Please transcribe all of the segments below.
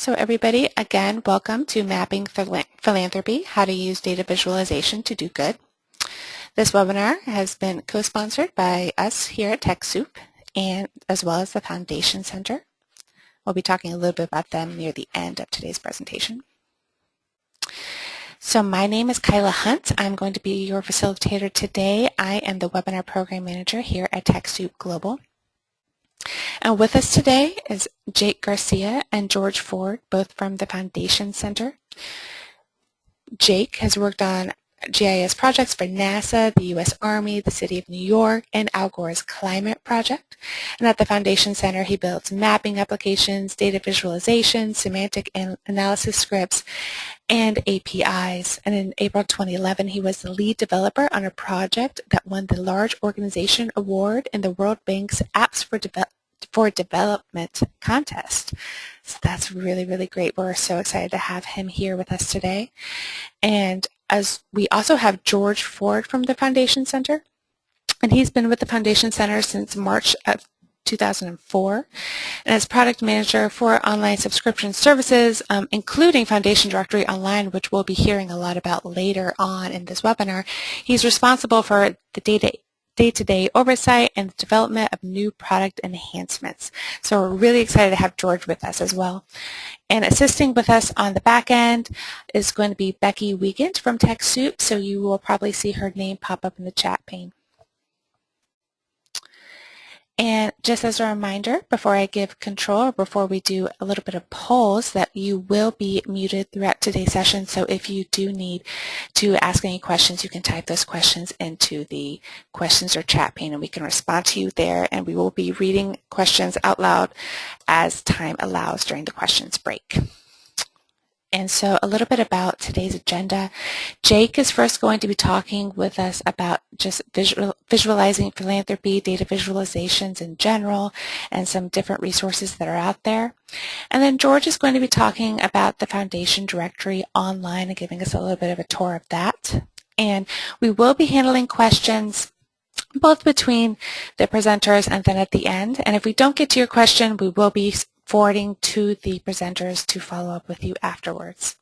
So everybody, again, welcome to Mapping Philanthropy, How to Use Data Visualization to Do Good. This webinar has been co-sponsored by us here at TechSoup and as well as the Foundation Center. We'll be talking a little bit about them near the end of today's presentation. So my name is Kyla Hunt. I'm going to be your facilitator today. I am the Webinar Program Manager here at TechSoup Global. And with us today is Jake Garcia and George Ford, both from the Foundation Center. Jake has worked on GIS projects for NASA, the U.S. Army, the City of New York, and Al Gore's Climate Project. And at the Foundation Center, he builds mapping applications, data visualization, semantic analysis scripts, and APIs. And in April 2011, he was the lead developer on a project that won the Large Organization Award in the World Bank's Apps for, Deve for Development contest. So that's really, really great. We're so excited to have him here with us today. And as we also have George Ford from the Foundation Center. And he's been with the Foundation Center since March of 2004 and as product manager for online subscription services, um, including Foundation Directory Online, which we'll be hearing a lot about later on in this webinar. He's responsible for the data day-to-day oversight and development of new product enhancements. So we're really excited to have George with us as well. And assisting with us on the back end is going to be Becky Wiegand from TechSoup, so you will probably see her name pop up in the chat pane. And just as a reminder, before I give control, or before we do a little bit of polls, that you will be muted throughout today's session. So if you do need to ask any questions, you can type those questions into the questions or chat pane and we can respond to you there. And we will be reading questions out loud as time allows during the questions break. And so a little bit about today's agenda. Jake is first going to be talking with us about just visual, visualizing philanthropy, data visualizations in general, and some different resources that are out there. And then George is going to be talking about the Foundation Directory online and giving us a little bit of a tour of that. And we will be handling questions both between the presenters and then at the end. And if we don't get to your question, we will be forwarding to the presenters to follow up with you afterwards.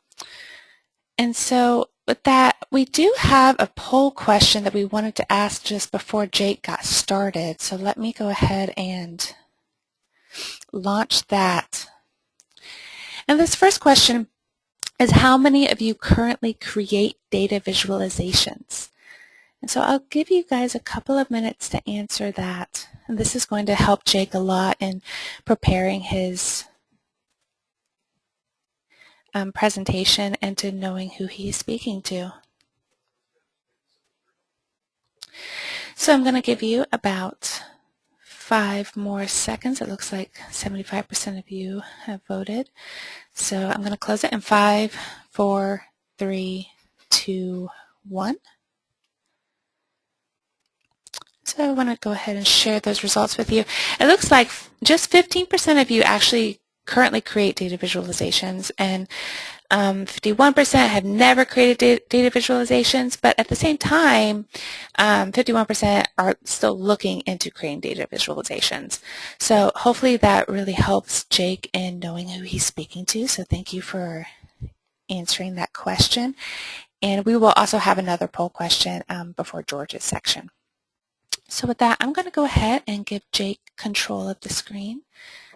And so with that, we do have a poll question that we wanted to ask just before Jake got started. So let me go ahead and launch that. And this first question is how many of you currently create data visualizations? And so I'll give you guys a couple of minutes to answer that. This is going to help Jake a lot in preparing his um, presentation and to knowing who he's speaking to. So I'm going to give you about five more seconds. It looks like 75% of you have voted. So I'm going to close it in five, four, three, two, one. So I want to go ahead and share those results with you. It looks like just 15% of you actually currently create data visualizations and 51% um, have never created data visualizations, but at the same time, 51% um, are still looking into creating data visualizations. So hopefully that really helps Jake in knowing who he's speaking to. So thank you for answering that question. And we will also have another poll question um, before George's section. So with that, I'm going to go ahead and give Jake control of the screen.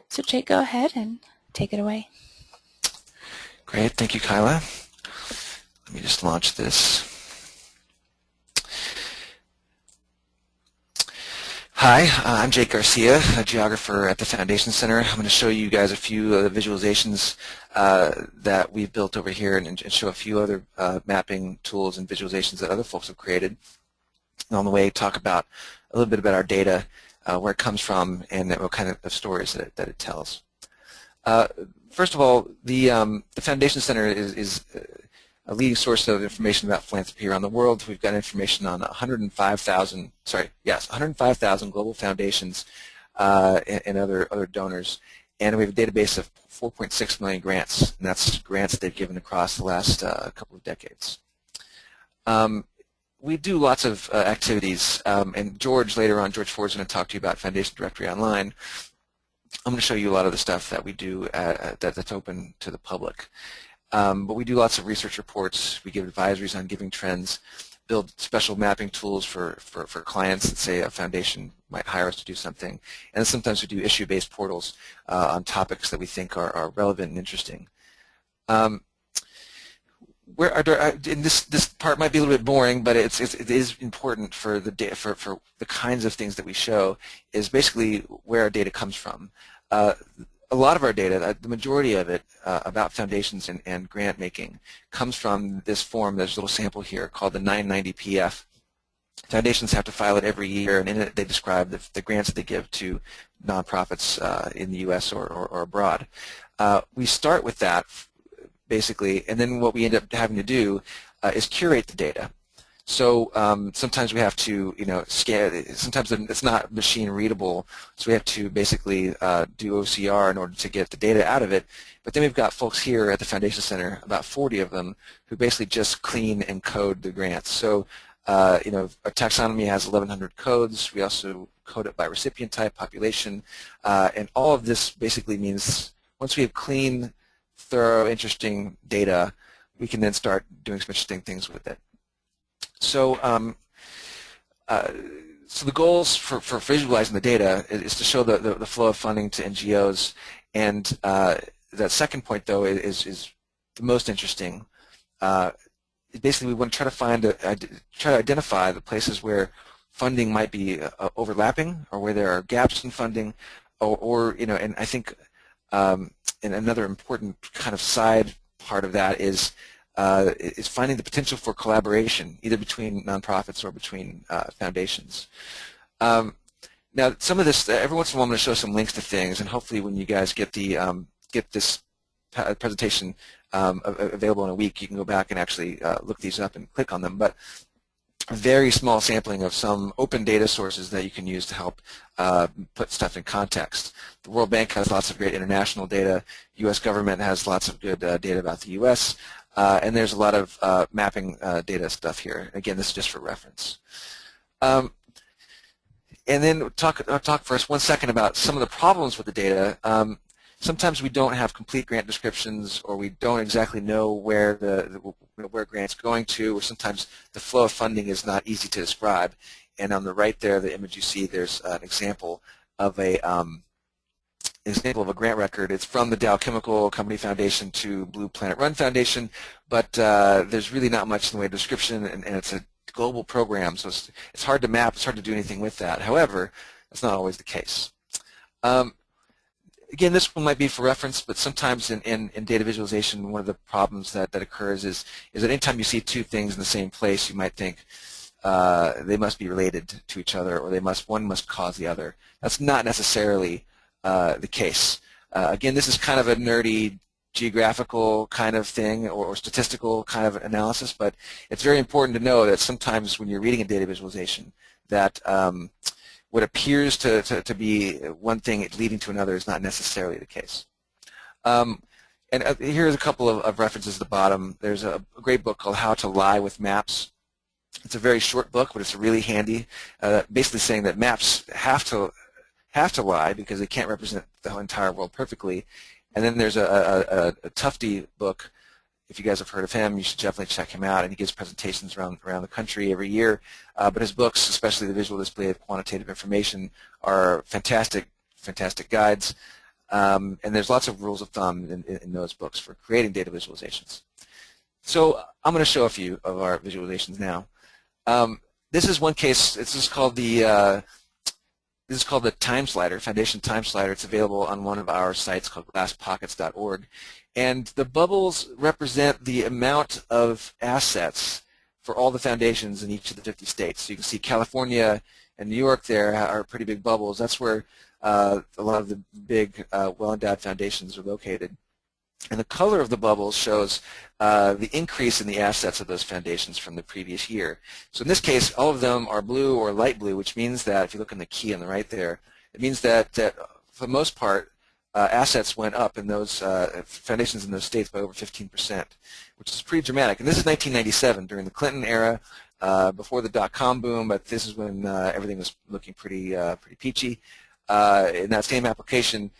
So Jake, go ahead and take it away. Great. Thank you, Kyla. Let me just launch this. Hi, uh, I'm Jake Garcia, a geographer at the Foundation Center. I'm going to show you guys a few of the visualizations uh, that we've built over here and, and show a few other uh, mapping tools and visualizations that other folks have created. On the way, talk about a little bit about our data, uh, where it comes from, and what kind of stories that it, that it tells. Uh, first of all, the, um, the Foundation Center is, is a leading source of information about philanthropy around the world. We've got information on 105,000, sorry, yes, 105,000 global foundations uh, and, and, other, other donors. And we have a database of 4.6 million grants, and that's grants they've given across the last uh, couple of decades. Um, we do lots of uh, activities, um, and George later on, George Ford's going to talk to you about Foundation Directory Online. I'm going to show you a lot of the stuff that we do at, that, that's open to the public. Um, but we do lots of research reports. We give advisories on giving trends, build special mapping tools for, for, for clients that say a foundation might hire us to do something. And sometimes we do issue-based portals uh, on topics that we think are, are relevant and interesting. Um, where are there, and this this part might be a little bit boring, but it's, it's it is important for the data for for the kinds of things that we show is basically where our data comes from. Uh, a lot of our data, uh, the majority of it uh, about foundations and, and grant making comes from this form, there's a little sample here called the 990PF. Foundations have to file it every year and in it they describe the, the grants that they give to nonprofits uh, in the U.S. or, or, or abroad. Uh, we start with that basically, and then what we end up having to do uh, is curate the data. So um, sometimes we have to, you know, scan. Sometimes it's not machine readable, so we have to basically uh, do OCR in order to get the data out of it. But then we've got folks here at the Foundation Center, about 40 of them, who basically just clean and code the grants. So, uh, you know, our taxonomy has 1,100 codes. We also code it by recipient type, population, uh, and all of this basically means once we have clean, thorough, interesting data, we can then start doing some interesting things with it. So, um, uh, so the goals for, for visualizing the data is to show the, the, the flow of funding to NGOs, and uh, that second point, though, is, is the most interesting. Uh, basically, we want to try to find, a, try to identify the places where funding might be uh, overlapping, or where there are gaps in funding, or, or you know, and I think, um, and another important kind of side part of that is uh, is finding the potential for collaboration, either between nonprofits or between uh, foundations. Um, now, some of this, every once in a while, I'm going to show some links to things, and hopefully, when you guys get the um, get this presentation um, available in a week, you can go back and actually uh, look these up and click on them. But very small sampling of some open data sources that you can use to help uh, put stuff in context. The World Bank has lots of great international data. U.S. government has lots of good uh, data about the U.S. Uh, and there's a lot of uh, mapping uh, data stuff here. Again, this is just for reference. Um, and then talk, I'll talk for us one second about some of the problems with the data. Um, sometimes we don't have complete grant descriptions or we don't exactly know where the, the where grants going to or sometimes the flow of funding is not easy to describe and on the right there the image you see there's an example of a um, example of a grant record. It's from the Dow Chemical Company Foundation to Blue Planet Run Foundation, but uh, there's really not much in the way of description, and, and it's a global program, so it's, it's, hard to map, it's hard to do anything with that. However, that's not always the case. Um, again, this one might be for reference, but sometimes in, in, in, data visualization, one of the problems that, that occurs is, is that anytime you see two things in the same place, you might think uh, they must be related to each other, or they must one must cause the other. That's not necessarily uh, the case. Uh, again, this is kind of a nerdy geographical kind of thing or, or, statistical kind of analysis, but it's very important to know that sometimes when you're reading a data visualization that um, what appears to, to, to, be one thing leading to another is not necessarily the case. Um, and uh, here's a couple of, of, references at the bottom. There's a, a, great book called How to Lie with Maps. It's a very short book, but it's really handy, uh, basically saying that maps have to have to lie because they can't represent the entire world perfectly. And then there's a, a, a, book. If you guys have heard of him, you should definitely check him out. And he gives presentations around around the country every year. Uh, but his books, especially the visual display of quantitative information, are fantastic, fantastic guides. Um, and there's lots of rules of thumb in, in, those books for creating data visualizations. So I'm going to show a few of our visualizations now. Um, this is one case. This is called the uh, this is called the Time Slider, Foundation Time Slider. It's available on one of our sites called glasspockets.org. And the bubbles represent the amount of assets for all the foundations in each of the 50 states. So you can see California and New York there are pretty big bubbles. That's where uh, a lot of the big uh, well-endowed foundations are located. And the color of the bubbles shows uh, the increase in the assets of those foundations from the previous year. So in this case, all of them are blue or light blue, which means that, if you look in the key on the right there, it means that, that for the most part, uh, assets went up in those uh, foundations in those states by over 15%, which is pretty dramatic. And this is 1997, during the Clinton era, uh, before the dot-com boom, but this is when uh, everything was looking pretty, uh, pretty peachy. in that same application,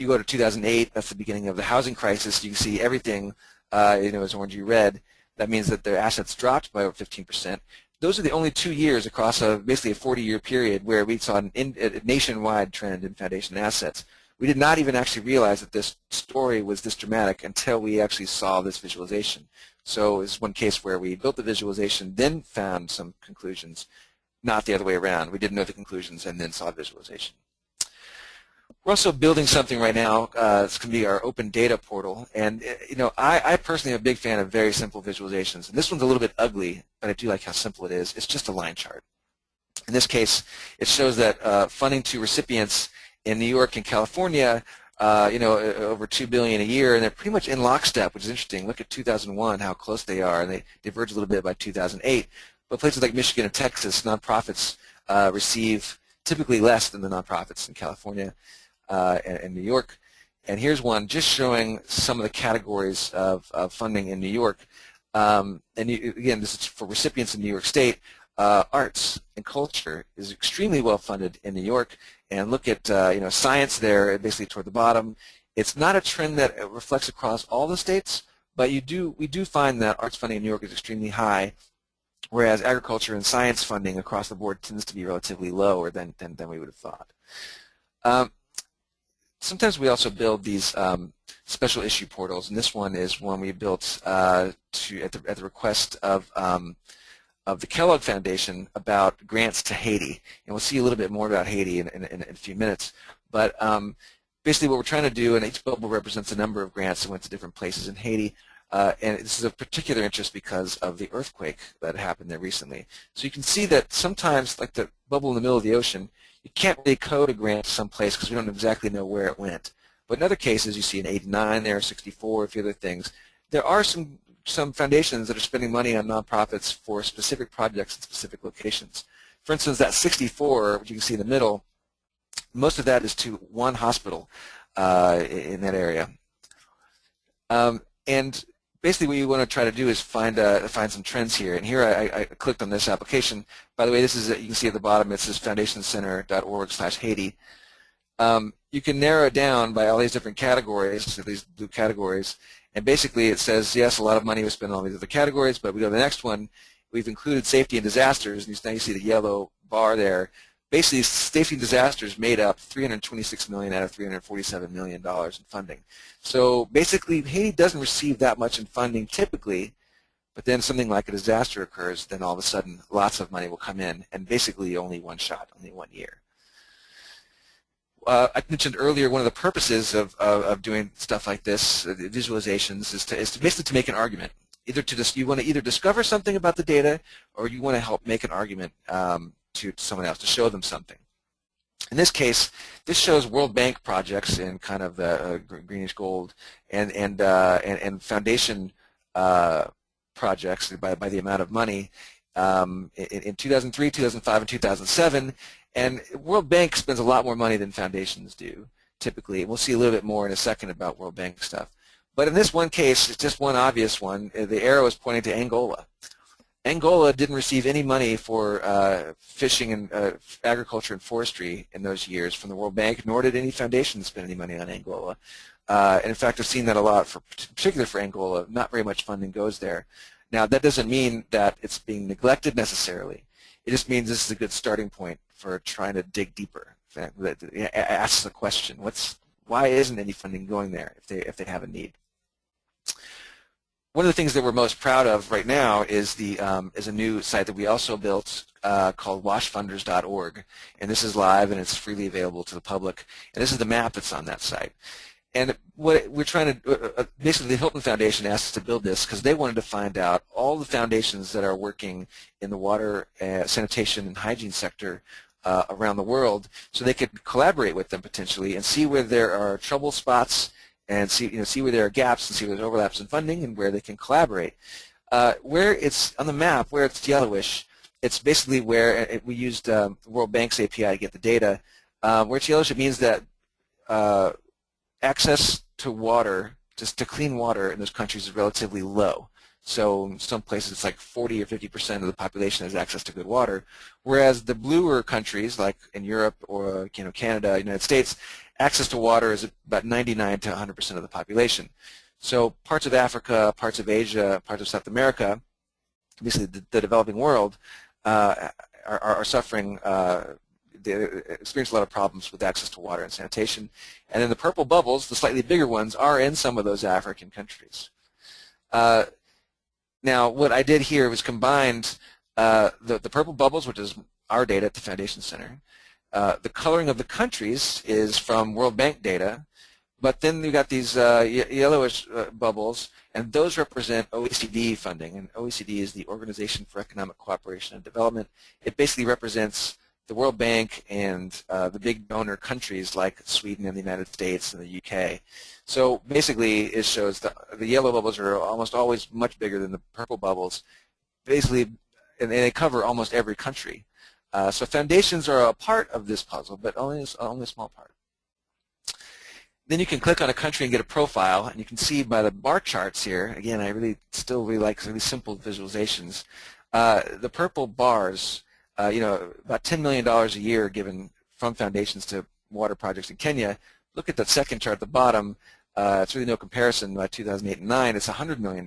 you go to 2008, that's the beginning of the housing crisis, you can see everything, uh, you know, is orangey red. That means that their assets dropped by over 15%. Those are the only two years across a, basically a 40-year period where we saw an in, a nationwide trend in foundation assets. We did not even actually realize that this story was this dramatic until we actually saw this visualization. So it's one case where we built the visualization, then found some conclusions, not the other way around. We didn't know the conclusions and then saw visualization. We're also building something right now. Uh, it's going to be our open data portal. And, uh, you know, I, I, personally am a big fan of very simple visualizations. And this one's a little bit ugly, but I do like how simple it is. It's just a line chart. In this case, it shows that uh, funding to recipients in New York and California, uh, you know, over 2 billion a year, and they're pretty much in lockstep, which is interesting. Look at 2001, how close they are, and they diverge a little bit by 2008. But places like Michigan and Texas, nonprofits uh, receive typically less than the nonprofits in California uh, and, New York. And here's one just showing some of the categories of, of funding in New York. Um, and you, again, this is for recipients in New York State. Uh, arts and culture is extremely well funded in New York. And look at uh, you know science there, basically toward the bottom. It's not a trend that reflects across all the states, but you do we do find that arts funding in New York is extremely high, whereas agriculture and science funding across the board tends to be relatively lower than than, than we would have thought. Um, sometimes we also build these um, special issue portals, and this one is one we built uh, to at the, at the request of um, of the Kellogg Foundation about grants to Haiti, and we'll see a little bit more about Haiti in, in, in a few minutes. But um, basically, what we're trying to do, and each bubble represents a number of grants that went to different places in Haiti. Uh, and this is of particular interest because of the earthquake that happened there recently. So you can see that sometimes, like the bubble in the middle of the ocean, you can't really code a grant to some place because we don't exactly know where it went. But in other cases, you see an 89 there, 64, a few other things. There are some some foundations that are spending money on nonprofits for specific projects in specific locations. For instance, that 64, which you can see in the middle, most of that is to one hospital uh, in that area. Um, and basically what you want to try to do is find uh, find some trends here. And here I, I, clicked on this application. By the way, this is you can see at the bottom it says foundationcenter.org/Haiti. Um, you can narrow down by all these different categories, these blue categories, and basically it says yes, a lot of money was spent on these other categories, but we go to the next one. We've included safety and disasters, and now you see the yellow bar there. Basically, safety and disasters made up 326 million out of 347 million dollars in funding. So basically, Haiti doesn't receive that much in funding typically, but then something like a disaster occurs, then all of a sudden lots of money will come in, and basically only one shot, only one year. Uh, I mentioned earlier one of the purposes of, of, of doing stuff like this, uh, visualizations, is to, is to basically to make an argument. Either to just you want to either discover something about the data, or you want to help make an argument um, to, someone else to show them something. In this case, this shows World Bank projects in kind of the uh, greenish gold, and and uh, and, and, foundation uh, projects by by the amount of money um, in, in 2003, 2005, and 2007. And World Bank spends a lot more money than foundations do, typically. We'll see a little bit more in a second about World Bank stuff. But in this one case, it's just one obvious one. Uh, the arrow is pointing to Angola. Angola didn't receive any money for uh, fishing and uh, agriculture and forestry in those years from the World Bank, nor did any foundation spend any money on Angola. Uh, and in fact, I've seen that a lot, for particularly for Angola. Not very much funding goes there. Now, that doesn't mean that it's being neglected necessarily. It just means this is a good starting point for trying to dig deeper. That asks the question, what's why isn't any funding going there if they if they have a need? One of the things that we're most proud of right now is the um, is a new site that we also built uh, called washfunders.org, and this is live and it's freely available to the public. And this is the map that's on that site. And what we're trying to, uh, uh, basically the Hilton Foundation asked us to build this because they wanted to find out all the foundations that are working in the water, uh, sanitation, and hygiene sector uh, around the world so they could collaborate with them potentially and see where there are trouble spots and see, you know, see where there are gaps and see where there's overlaps in funding and where they can collaborate. Uh, where it's on the map, where it's yellowish, it's basically where it, uh, we used um, World Bank's API to get the data. Um, where it's yellowish, it means that uh, access to water, just to clean water in those countries is relatively low. So in some places it's like 40 or 50% of the population has access to good water, whereas the bluer countries like in Europe or you know Canada, United States, access to water is about 99 to 100% of the population. So parts of Africa, parts of Asia, parts of South America, obviously the, the developing world, uh, are, are, suffering uh, they experience a lot of problems with access to water and sanitation. And then the purple bubbles, the slightly bigger ones, are in some of those African countries. Uh, now, what I did here was combined uh, the, the purple bubbles, which is our data at the Foundation Center. Uh, the coloring of the countries is from World Bank data, but then you've got these uh, yellowish uh, bubbles, and those represent OECD funding. And OECD is the Organization for Economic Cooperation and Development. It basically represents the World Bank and uh, the big donor countries like Sweden and the United States and the UK. So basically it shows the, the yellow bubbles are almost always much bigger than the purple bubbles. Basically, and they cover almost every country. Uh, so foundations are a part of this puzzle, but only, only a small part. Then you can click on a country and get a profile, and you can see by the bar charts here, again, I really still really like really simple visualizations. Uh, the purple bars uh, you know, about $10 million a year given from foundations to water projects in Kenya. Look at that second chart at the bottom. Uh, it's really no comparison. By 2008 and 9, it's $100 million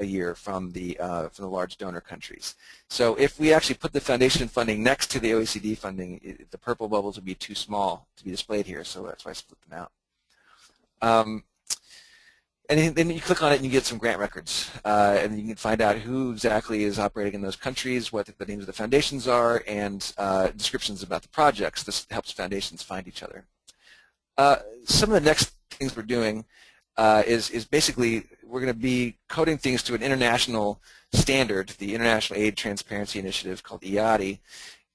a year from the uh, from the large donor countries. So if we actually put the foundation funding next to the OECD funding, it, the purple bubbles would be too small to be displayed here. So that's why I split them out. Um, and then you click on it and you get some grant records. Uh, and you can find out who exactly is operating in those countries, what the names of the foundations are, and uh, descriptions about the projects. This helps foundations find each other. Uh, some of the next things we're doing uh, is, is basically we're going to be coding things to an international standard, the International Aid Transparency Initiative called IATI,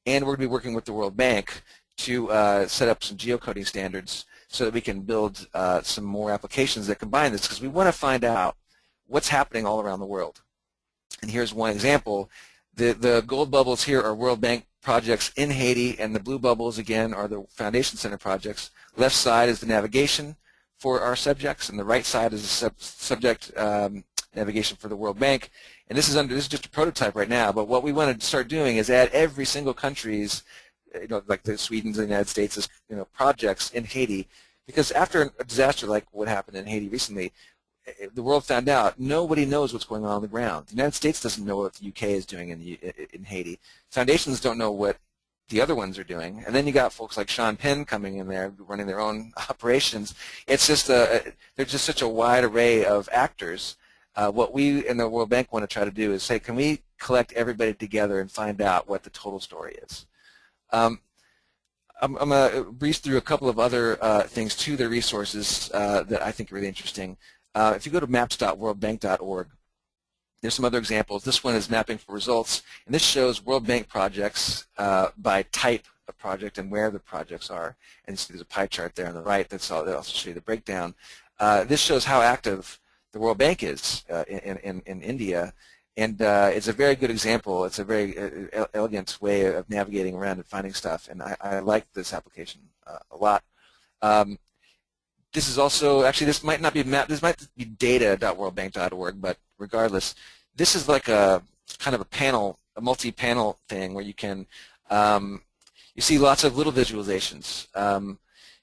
and we're going to be working with the World Bank to uh, set up some geocoding standards so that we can build uh, some more applications that combine this because we want to find out what's happening all around the world. And here's one example. The, the gold bubbles here are World Bank projects in Haiti, and the blue bubbles, again, are the Foundation Center projects. Left side is the navigation for our subjects, and the right side is the sub subject um, navigation for the World Bank. And this is under this is just a prototype right now, but what we want to start doing is add every single country's you know, like the Sweden's and the United States' you know, projects in Haiti, because after a disaster like what happened in Haiti recently, eh, the world found out nobody knows what's going on on the ground. The United States doesn't know what the UK is doing in, the, in Haiti. Foundations don't know what the other ones are doing. And then you got folks like Sean Penn coming in there running their own operations. It's just a, there's just such a wide array of actors. Uh, what we in the World Bank want to try to do is say, can we collect everybody together and find out what the total story is? Um, I'm, I'm going to breeze through a couple of other uh, things to the resources uh, that I think are really interesting. Uh, if you go to maps.worldbank.org, there's some other examples. This one is mapping for results, and this shows World Bank projects uh, by type of project and where the projects are. And see there's a pie chart there on the right that's all, that also show you the breakdown. Uh, this shows how active the World Bank is uh, in, in, in India and uh, it's a very good example. It's a very uh, elegant way of navigating around and finding stuff, and I, I like this application uh, a lot. Um, this is also, actually this might not be map, this might be data.worldbank.org, but regardless, this is like a kind of a panel, a multi-panel thing where you can, um, you see lots of little visualizations. Um,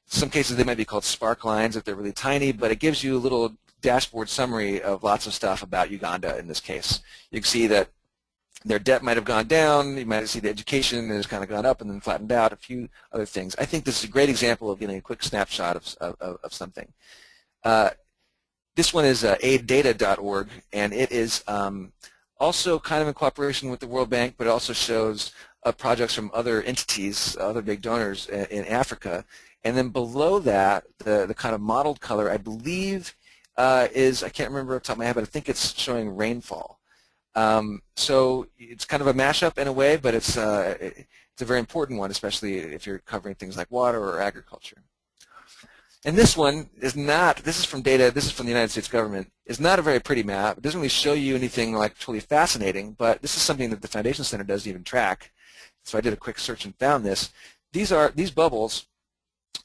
some cases they might be called spark lines if they're really tiny, but it gives you a little dashboard summary of lots of stuff about Uganda in this case. You can see that their debt might have gone down, you might see the education has kind of gone up and then flattened out, a few other things. I think this is a great example of getting a quick snapshot of, of, of something. Uh, this one is uh, aiddata.org, and it is um, also kind of in cooperation with the World Bank, but it also shows uh, projects from other entities, other big donors in, in Africa. And then below that, the, the kind of mottled color, I believe uh, is, I can't remember off the top of my head, but I think it's showing rainfall. Um, so it's kind of a mashup in a way, but it's, uh, it's a very important one, especially if you're covering things like water or agriculture. And this one is not, this is from data, this is from the United States government, is not a very pretty map. It doesn't really show you anything like totally fascinating, but this is something that the Foundation Center doesn't even track. So I did a quick search and found this. These are, these bubbles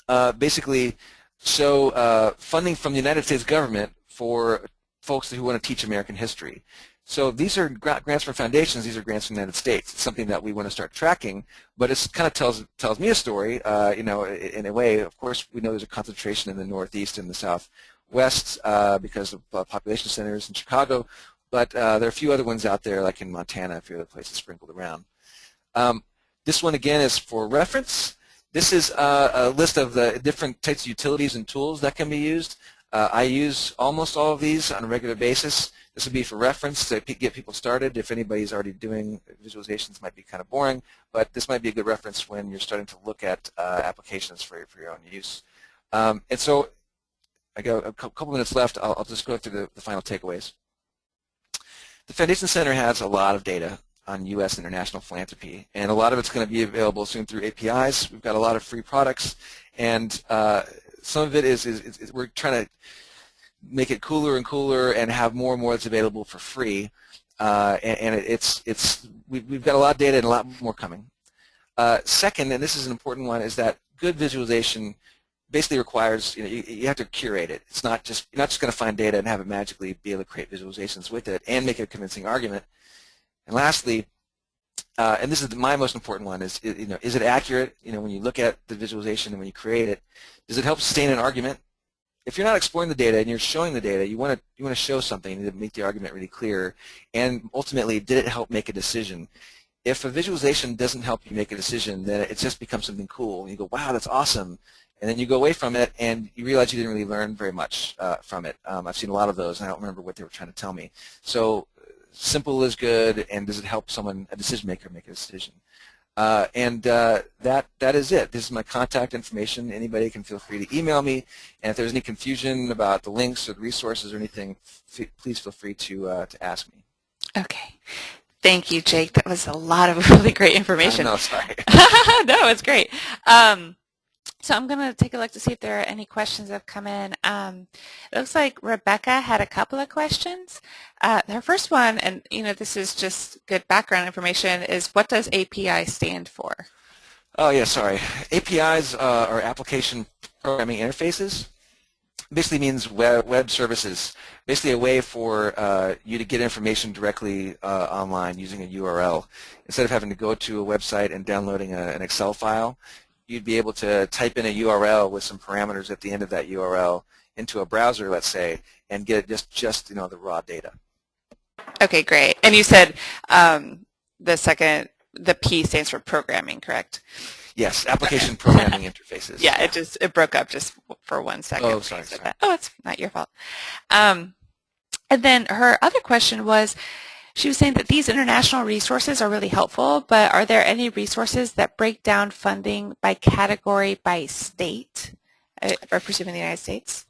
uh, basically show uh, funding from the United States government for folks who want to teach American history. So these are grants from foundations. These are grants from the United States. It's something that we want to start tracking, but it kind of tells tells me a story. Uh, you know, in a way, of course, we know there's a concentration in the Northeast and the Southwest uh, because of uh, population centers in Chicago, but uh, there are a few other ones out there, like in Montana, a few other places sprinkled around. Um, this one again is for reference. This is uh, a list of the different types of utilities and tools that can be used. Uh, I use almost all of these on a regular basis. This would be for reference to get people started. If anybody's already doing visualizations, might be kind of boring, but this might be a good reference when you're starting to look at uh, applications for, for your own use. Um, and so I got a couple minutes left. I'll, I'll just go through the, the final takeaways. The Foundation Center has a lot of data on U.S. international philanthropy, and a lot of it's going to be available soon through APIs. We've got a lot of free products, and uh, some of it is, is, is, we're trying to make it cooler and cooler and have more and more that's available for free. Uh, and, and, it's it's we've, we've got a lot of data and a lot more coming. Uh, second, and this is an important one, is that good visualization basically requires you know you, you have to curate it. It's not just you're not just going to find data and have it magically be able to create visualizations with it and make a convincing argument. And lastly, uh, and this is my most important one, is you know, is it accurate? You know, when you look at the visualization and when you create it, does it help sustain an argument? If you're not exploring the data and you're showing the data, you want to you want to show something to make the argument really clear. And ultimately, did it help make a decision? If a visualization doesn't help you make a decision, then it just becomes something cool. And you go, wow, that's awesome. And then you go away from it and you realize you didn't really learn very much uh, from it. Um, I've seen a lot of those and I don't remember what they were trying to tell me. So simple is good, and does it help someone, a decision maker, make a decision? Uh, and uh, that that is it. This is my contact information. Anybody can feel free to email me. And if there's any confusion about the links or the resources or anything, please feel free to uh, to ask me. Okay. Thank you, Jake. That was a lot of really great information. No, sorry. no, it's great. Um, so I'm going to take a look to see if there are any questions that have come in. Um, it looks like Rebecca had a couple of questions. Uh, her first one, and you know this is just good background information, is what does API stand for? Oh yeah, sorry. APIs uh, are application programming interfaces. Basically means web, web services. Basically a way for uh, you to get information directly uh, online using a URL. Instead of having to go to a website and downloading a, an Excel file, you'd be able to type in a URL with some parameters at the end of that URL into a browser, let's say, and get just, just you know, the raw data. Okay, great. And you said um, the second, the P stands for programming, correct? Yes, application programming interfaces. Yeah, it just it broke up just for one second. Oh, sorry. sorry. Oh, it's not your fault. Um, and then her other question was, she was saying that these international resources are really helpful, but are there any resources that break down funding by category by state, uh, representing the United States?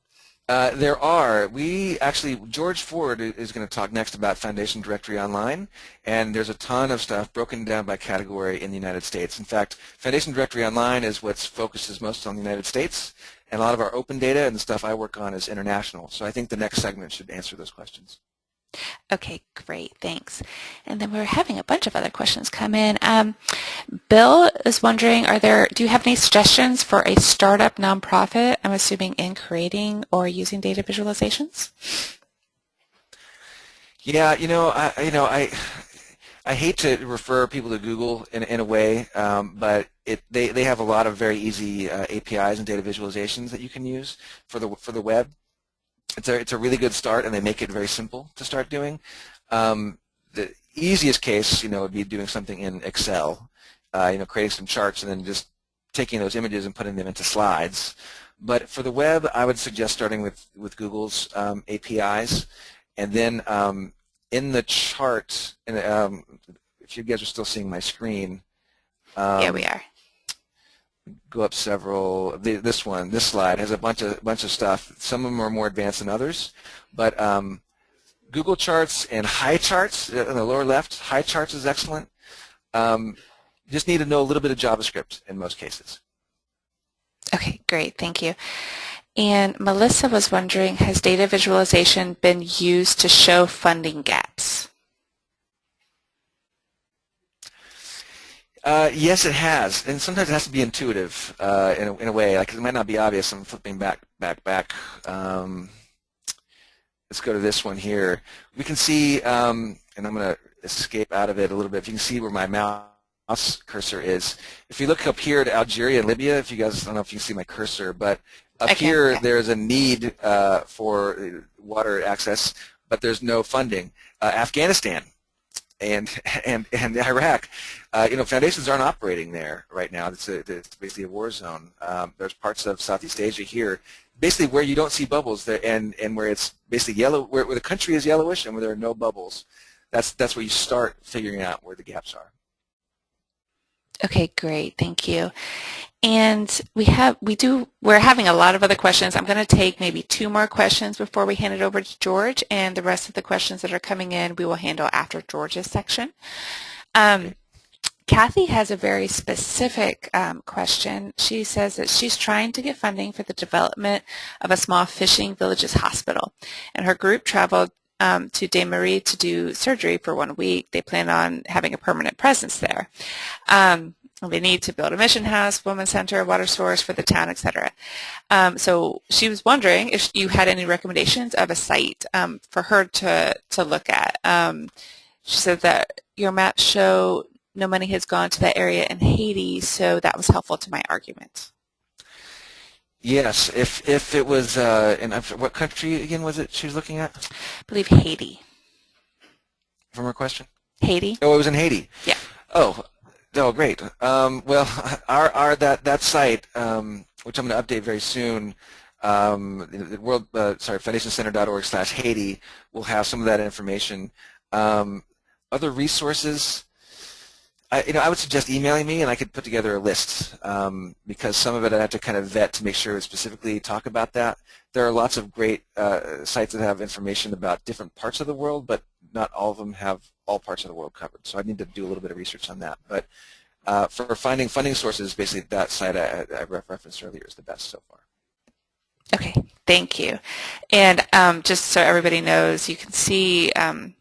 Uh, there are. We actually, George Ford is going to talk next about Foundation Directory Online, and there's a ton of stuff broken down by category in the United States. In fact, Foundation Directory Online is what focuses most on the United States, and a lot of our open data and the stuff I work on is international. So I think the next segment should answer those questions. Okay, great, thanks. And then we're having a bunch of other questions come in. Um, Bill is wondering, are there, do you have any suggestions for a startup nonprofit, I'm assuming in creating or using data visualizations? Yeah, you know, I, you know, I, I hate to refer people to Google in, in a way, um, but it, they, they have a lot of very easy uh, APIs and data visualizations that you can use for the, for the web it's a, it's a really good start, and they make it very simple to start doing. Um, the easiest case, you know, would be doing something in Excel, uh, you know, creating some charts and then just taking those images and putting them into slides. But for the web, I would suggest starting with, with Google's um, APIs, and then um, in the chart, and um, if you guys are still seeing my screen. yeah, we are go up several. This one, this slide has a bunch of bunch of stuff. Some of them are more advanced than others, but um, Google Charts and HighCharts in the lower left, HighCharts is excellent. Um, just need to know a little bit of JavaScript in most cases. Okay, great, thank you. And Melissa was wondering, has data visualization been used to show funding gaps? Uh, yes, it has, and sometimes it has to be intuitive uh, in, a, in a way. Like it might not be obvious. I'm flipping back, back, back. Um, let's go to this one here. We can see um, and I'm going to escape out of it a little bit. If you can see where my mouse cursor is. If you look up here at Algeria and Libya, if you guys, I don't know if you can see my cursor, but up here yeah. there's a need uh, for water access, but there's no funding. Uh, Afghanistan and and and Iraq, uh, you know, foundations aren't operating there right now. It's, a, it's basically a war zone. Um, there's parts of Southeast Asia here, basically where you don't see bubbles, there, and and where it's basically yellow, where, where the country is yellowish and where there are no bubbles. That's that's where you start figuring out where the gaps are. Okay, great. Thank you. And we have, we do, we're having a lot of other questions. I'm going to take maybe two more questions before we hand it over to George, and the rest of the questions that are coming in we will handle after George's section. Um, Kathy has a very specific um, question. She says that she's trying to get funding for the development of a small fishing villages hospital, and her group traveled um, to Dame Marie to do surgery for one week. They plan on having a permanent presence there. Um, they need to build a mission house, women's center, water source for the town, etc. Um, so she was wondering if you had any recommendations of a site um, for her to, to look at. Um, she said that your maps show no money has gone to that area in Haiti, so that was helpful to my argument. Yes, if if it was, uh, in what country again was it she was looking at? I believe Haiti. From her question? Haiti. Oh, it was in Haiti. Yeah. Oh, Oh, great. Um, well, our, our that that site, um, which I'm going to update very soon, um, the world uh, sorry foundationcenter.org/Haiti will have some of that information. Um, other resources, I, you know, I would suggest emailing me, and I could put together a list um, because some of it I have to kind of vet to make sure specifically talk about that. There are lots of great uh, sites that have information about different parts of the world, but not all of them have all parts of the world covered. So I need to do a little bit of research on that. But uh, for finding funding sources, basically that site I, I referenced earlier is the best so far. Okay, thank you. And um, just so everybody knows, you can see um,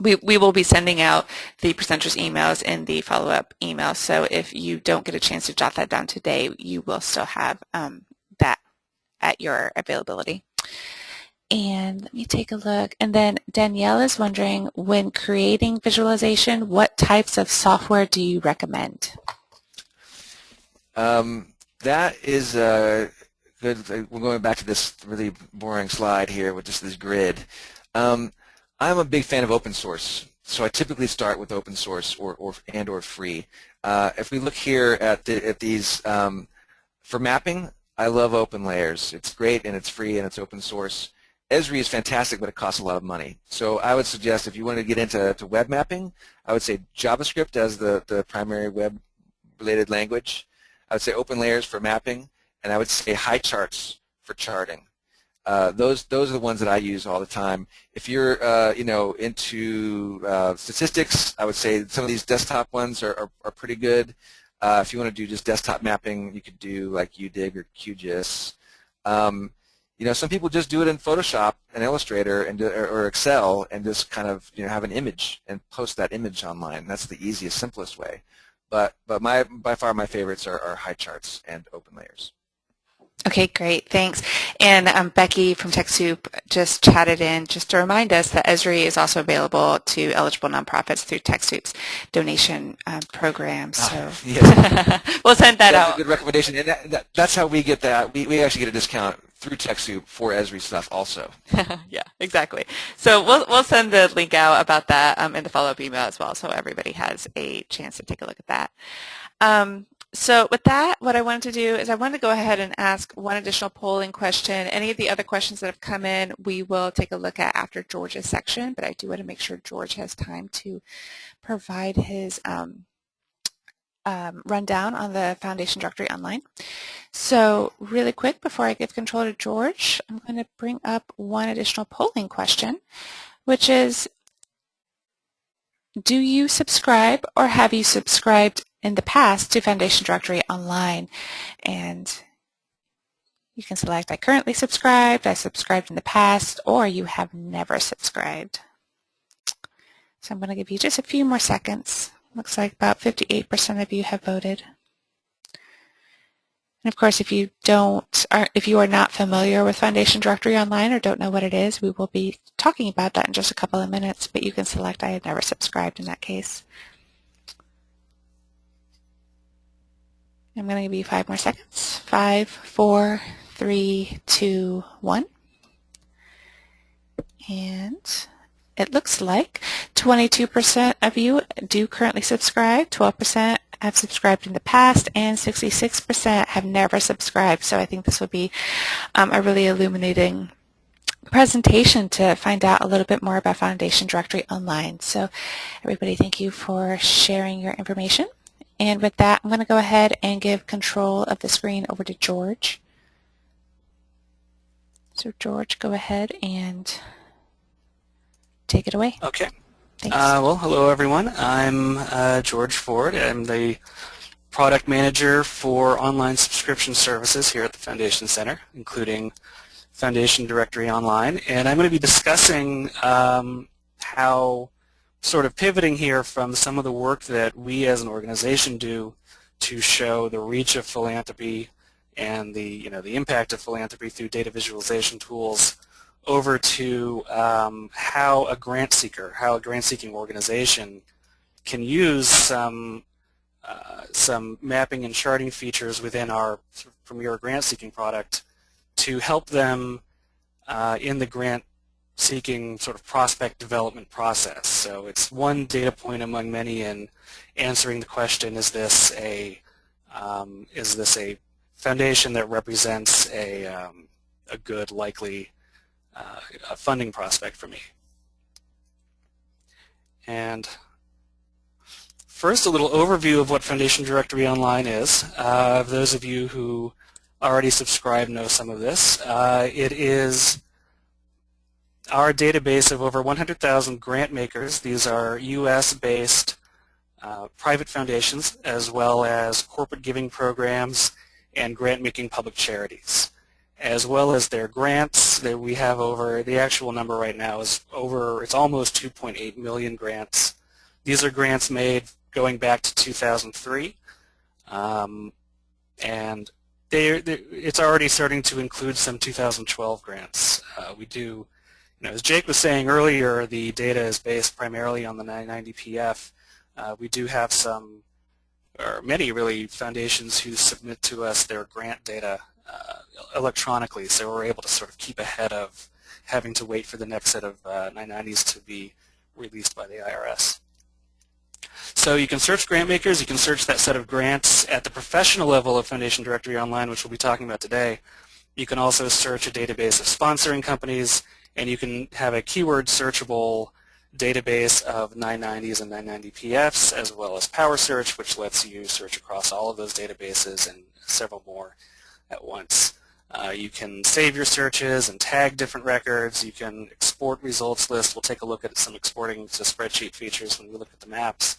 we, we will be sending out the presenters emails in the follow-up email. So if you don't get a chance to jot that down today, you will still have um, that at your availability. And let me take a look. And then Danielle is wondering, when creating visualization, what types of software do you recommend? Um, that is uh, good. We're going back to this really boring slide here with just this grid. Um, I'm a big fan of open source. So I typically start with open source or, or and or free. Uh, if we look here at, the, at these, um, for mapping, I love OpenLayers. It's great and it's free and it's open source. Esri is fantastic, but it costs a lot of money. So I would suggest if you want to get into to web mapping, I would say JavaScript as the, the primary web-related language. I would say OpenLayers for mapping, and I would say HighCharts for charting. Uh, those those are the ones that I use all the time. If you're uh, you know into uh, statistics, I would say some of these desktop ones are, are, are pretty good. Uh, if you want to do just desktop mapping, you could do like UDIG or QGIS. Um, you know, some people just do it in Photoshop and Illustrator and or Excel and just kind of you know have an image and post that image online. That's the easiest, simplest way. But but my by far my favorites are, are HighCharts and OpenLayers. Okay, great, thanks. And um, Becky from TechSoup just chatted in just to remind us that Esri is also available to eligible nonprofits through TechSoup's donation um, program. Ah, so uh, yes. we'll send that that's out. a good recommendation, and that, that, that's how we get that. We, we actually get a discount through TechSoup for Esri stuff also. yeah, exactly. So we'll, we'll send the link out about that um, in the follow-up email as well so everybody has a chance to take a look at that. Um, so with that, what I wanted to do is I wanted to go ahead and ask one additional polling question. Any of the other questions that have come in, we will take a look at after George's section, but I do want to make sure George has time to provide his um, um, rundown on the Foundation Directory Online. So really quick, before I give control to George, I'm going to bring up one additional polling question, which is, do you subscribe or have you subscribed in the past to Foundation Directory Online. And you can select I currently subscribed, I subscribed in the past, or you have never subscribed. So I'm going to give you just a few more seconds. Looks like about 58% of you have voted. And of course, if you don't, are, if you are not familiar with Foundation Directory Online or don't know what it is, we will be talking about that in just a couple of minutes, but you can select I had never subscribed in that case. I'm going to give you five more seconds. Five, four, three, two, one. And it looks like 22% of you do currently subscribe, 12% have subscribed in the past, and 66% have never subscribed. So I think this would be um, a really illuminating presentation to find out a little bit more about Foundation Directory Online. So everybody, thank you for sharing your information. And with that, I'm going to go ahead and give control of the screen over to George. So George, go ahead and take it away. Okay. Uh, well, hello everyone. I'm uh, George Ford. I'm the product manager for online subscription services here at the Foundation Center, including Foundation Directory Online. And I'm going to be discussing um, how sort of pivoting here from some of the work that we as an organization do to show the reach of philanthropy and the, you know, the impact of philanthropy through data visualization tools over to um, how a grant seeker, how a grant seeking organization can use some uh, some mapping and charting features within our Premier grant seeking product to help them uh, in the grant seeking sort of prospect development process. So it's one data point among many in answering the question, is this a um, is this a foundation that represents a, um, a good likely uh, a funding prospect for me. And first, a little overview of what Foundation Directory Online is. Uh, those of you who already subscribe know some of this. Uh, it is our database of over 100,000 grant makers. These are U.S.-based uh, private foundations as well as corporate giving programs and grant-making public charities as well as their grants that we have over, the actual number right now is over, it's almost 2.8 million grants. These are grants made going back to 2003. Um, and they, it's already starting to include some 2012 grants. Uh, we do, as Jake was saying earlier, the data is based primarily on the 990PF. Uh, we do have some, or many really, foundations who submit to us their grant data uh, electronically, so we're able to sort of keep ahead of having to wait for the next set of uh, 990s to be released by the IRS. So you can search grant makers, you can search that set of grants at the professional level of Foundation Directory Online, which we'll be talking about today. You can also search a database of sponsoring companies, and you can have a keyword searchable database of 990s and 990PFs, as well as Power Search, which lets you search across all of those databases and several more at once. Uh, you can save your searches and tag different records. You can export results lists. We'll take a look at some exporting to spreadsheet features when we look at the maps.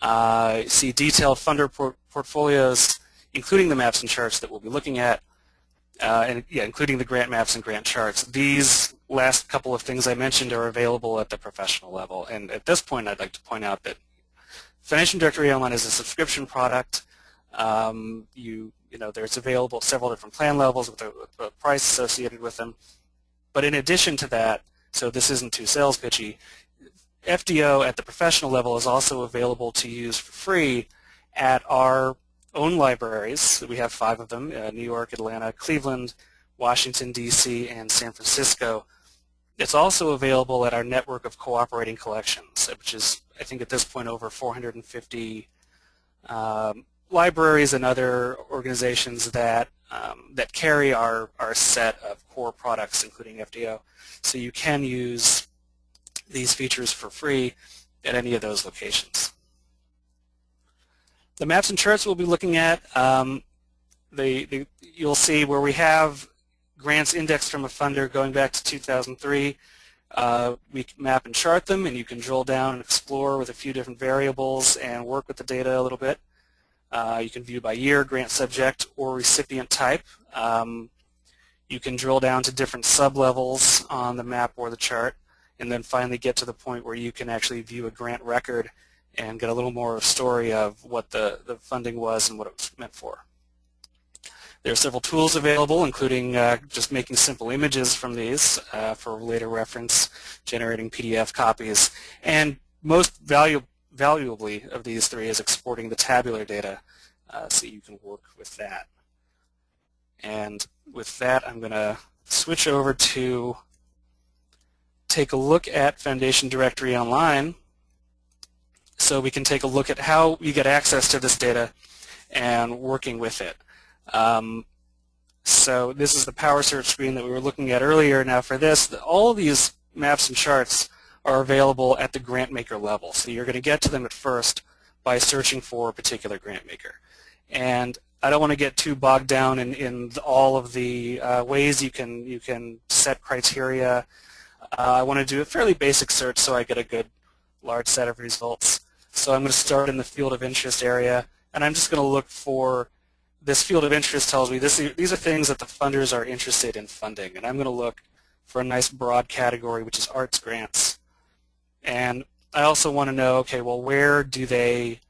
Uh, see detailed funder por portfolios, including the maps and charts that we'll be looking at, uh, and yeah, including the grant maps and grant charts. These last couple of things I mentioned are available at the professional level. And at this point, I'd like to point out that Financial Directory Online is a subscription product. Um, you you know, there's available several different plan levels with a, with a, price associated with them. But in addition to that, so this isn't too sales pitchy, FDO at the professional level is also available to use for free at our own libraries. We have five of them, uh, New York, Atlanta, Cleveland, Washington, D.C., and San Francisco. It's also available at our network of cooperating collections, which is, I think at this point, over 450 um, libraries and other organizations that um, that carry our, our set of core products, including FDO. So you can use these features for free at any of those locations. The maps and charts we'll be looking at, um, the, the, you'll see where we have grants indexed from a funder going back to 2003. Uh, we map and chart them, and you can drill down and explore with a few different variables and work with the data a little bit. Uh, you can view by year, grant subject, or recipient type. Um, you can drill down to different sub-levels on the map or the chart, and then finally get to the point where you can actually view a grant record and get a little more story of what the, the funding was and what it was meant for. There are several tools available, including uh, just making simple images from these uh, for later reference, generating PDF copies, and most valu valuably of these three is exporting the tabular data uh, so you can work with that. And with that, I'm going to switch over to take a look at Foundation Directory Online so we can take a look at how you get access to this data and working with it. Um, so this is the power search screen that we were looking at earlier. Now for this, all of these maps and charts are available at the grant maker level. So you're going to get to them at first by searching for a particular grant maker. And I don't want to get too bogged down in, in all of the uh, ways you can you can set criteria. Uh, I want to do a fairly basic search so I get a good large set of results. So I'm going to start in the field of interest area, and I'm just going to look for this field of interest tells me this, these are things that the funders are interested in funding, and I'm going to look for a nice broad category, which is arts grants. And I also want to know, okay, well, where do they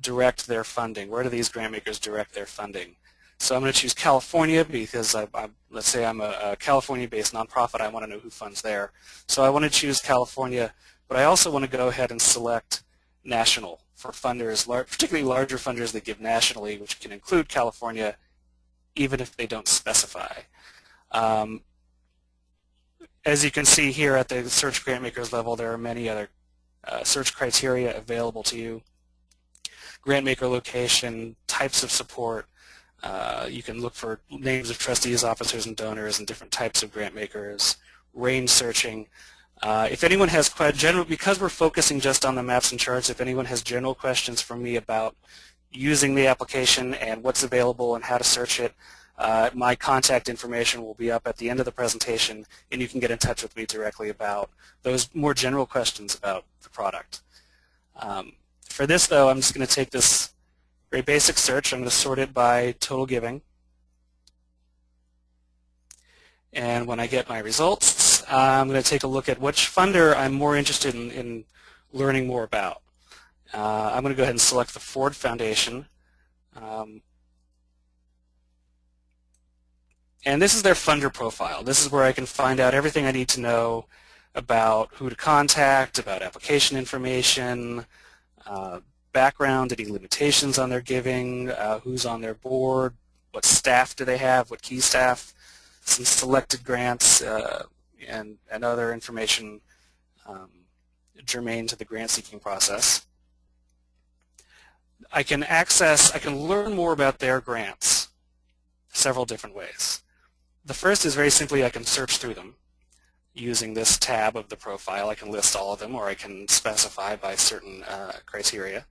direct their funding? Where do these grant makers direct their funding? So I'm going to choose California because I, I, let's say I'm a, a California-based nonprofit. I want to know who funds there. So I want to choose California, but I also want to go ahead and select national for funders, particularly larger funders that give nationally, which can include California, even if they don't specify. Um, as you can see here at the search grant makers level, there are many other uh, search criteria available to you. Grant maker location, types of support, uh, you can look for names of trustees, officers, and donors, and different types of grant makers, range searching, uh, if anyone has general, because we're focusing just on the maps and charts, if anyone has general questions for me about using the application and what's available and how to search it, uh, my contact information will be up at the end of the presentation and you can get in touch with me directly about those more general questions about the product. Um, for this though, I'm just going to take this very basic search. I'm going to sort it by total giving. And when I get my results, I'm going to take a look at which funder I'm more interested in, in learning more about. Uh, I'm going to go ahead and select the Ford Foundation. Um, and this is their funder profile. This is where I can find out everything I need to know about who to contact, about application information, uh, background, any limitations on their giving, uh, who's on their board, what staff do they have, what key staff, some selected grants, uh, and, and other information um, germane to the grant seeking process. I can access, I can learn more about their grants several different ways. The first is very simply I can search through them using this tab of the profile. I can list all of them or I can specify by certain uh, criteria.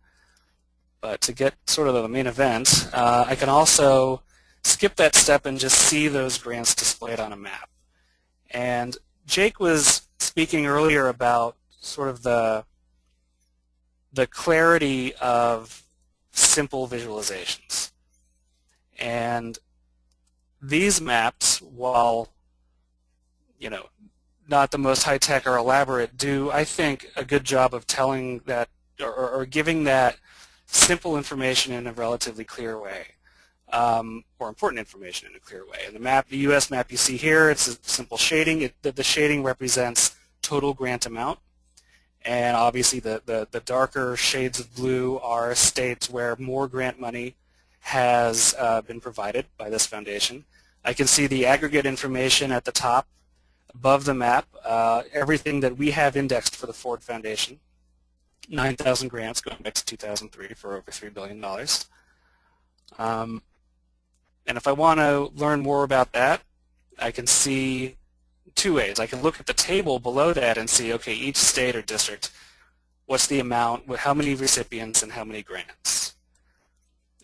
But to get sort of the main event, uh, I can also skip that step and just see those grants displayed on a map. And Jake was speaking earlier about sort of the the clarity of simple visualizations. And these maps, while you know not the most high-tech or elaborate, do I think a good job of telling that or, or giving that simple information in a relatively clear way um, or important information in a clear way. And the map, the U.S. map you see here, it's a simple shading. It, the, the, shading represents total grant amount. And obviously the, the, the, darker shades of blue are states where more grant money has uh, been provided by this foundation. I can see the aggregate information at the top above the map, uh, everything that we have indexed for the Ford Foundation. 9,000 grants going back to 2003 for over $3 billion. Um, and if I want to learn more about that, I can see two ways. I can look at the table below that and see, okay, each state or district, what's the amount, how many recipients, and how many grants.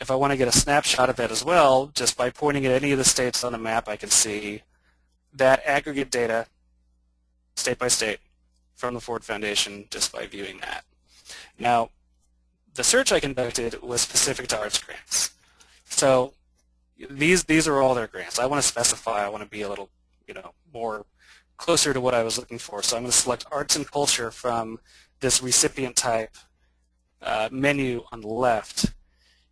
If I want to get a snapshot of that as well, just by pointing at any of the states on the map, I can see that aggregate data, state by state, from the Ford Foundation just by viewing that. Now, the search I conducted was specific to arts grants. So these these are all their grants. I want to specify. I want to be a little, you know, more closer to what I was looking for. So I'm going to select arts and culture from this recipient type uh, menu on the left.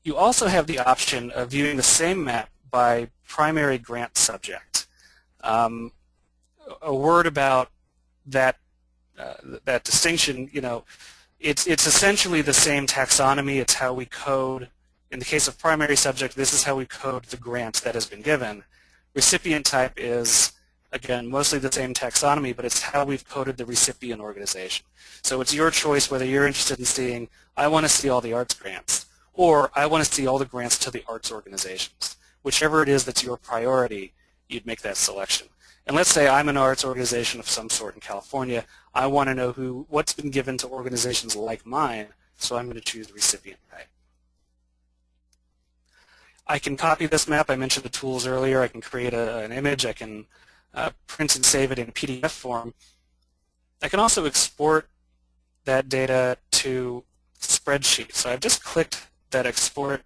You also have the option of viewing the same map by primary grant subject. Um, a word about that uh, that distinction, you know, it's it's essentially the same taxonomy. It's how we code. In the case of primary subject, this is how we code the grant that has been given. Recipient type is again mostly the same taxonomy, but it's how we've coded the recipient organization. So it's your choice whether you're interested in seeing I want to see all the arts grants or I want to see all the grants to the arts organizations. Whichever it is that's your priority, you'd make that selection. And let's say I'm an arts organization of some sort in California. I want to know who what's been given to organizations like mine, so I'm going to choose recipient type. I can copy this map. I mentioned the tools earlier. I can create a, an image. I can uh, print and save it in PDF form. I can also export that data to spreadsheet. So I've just clicked that export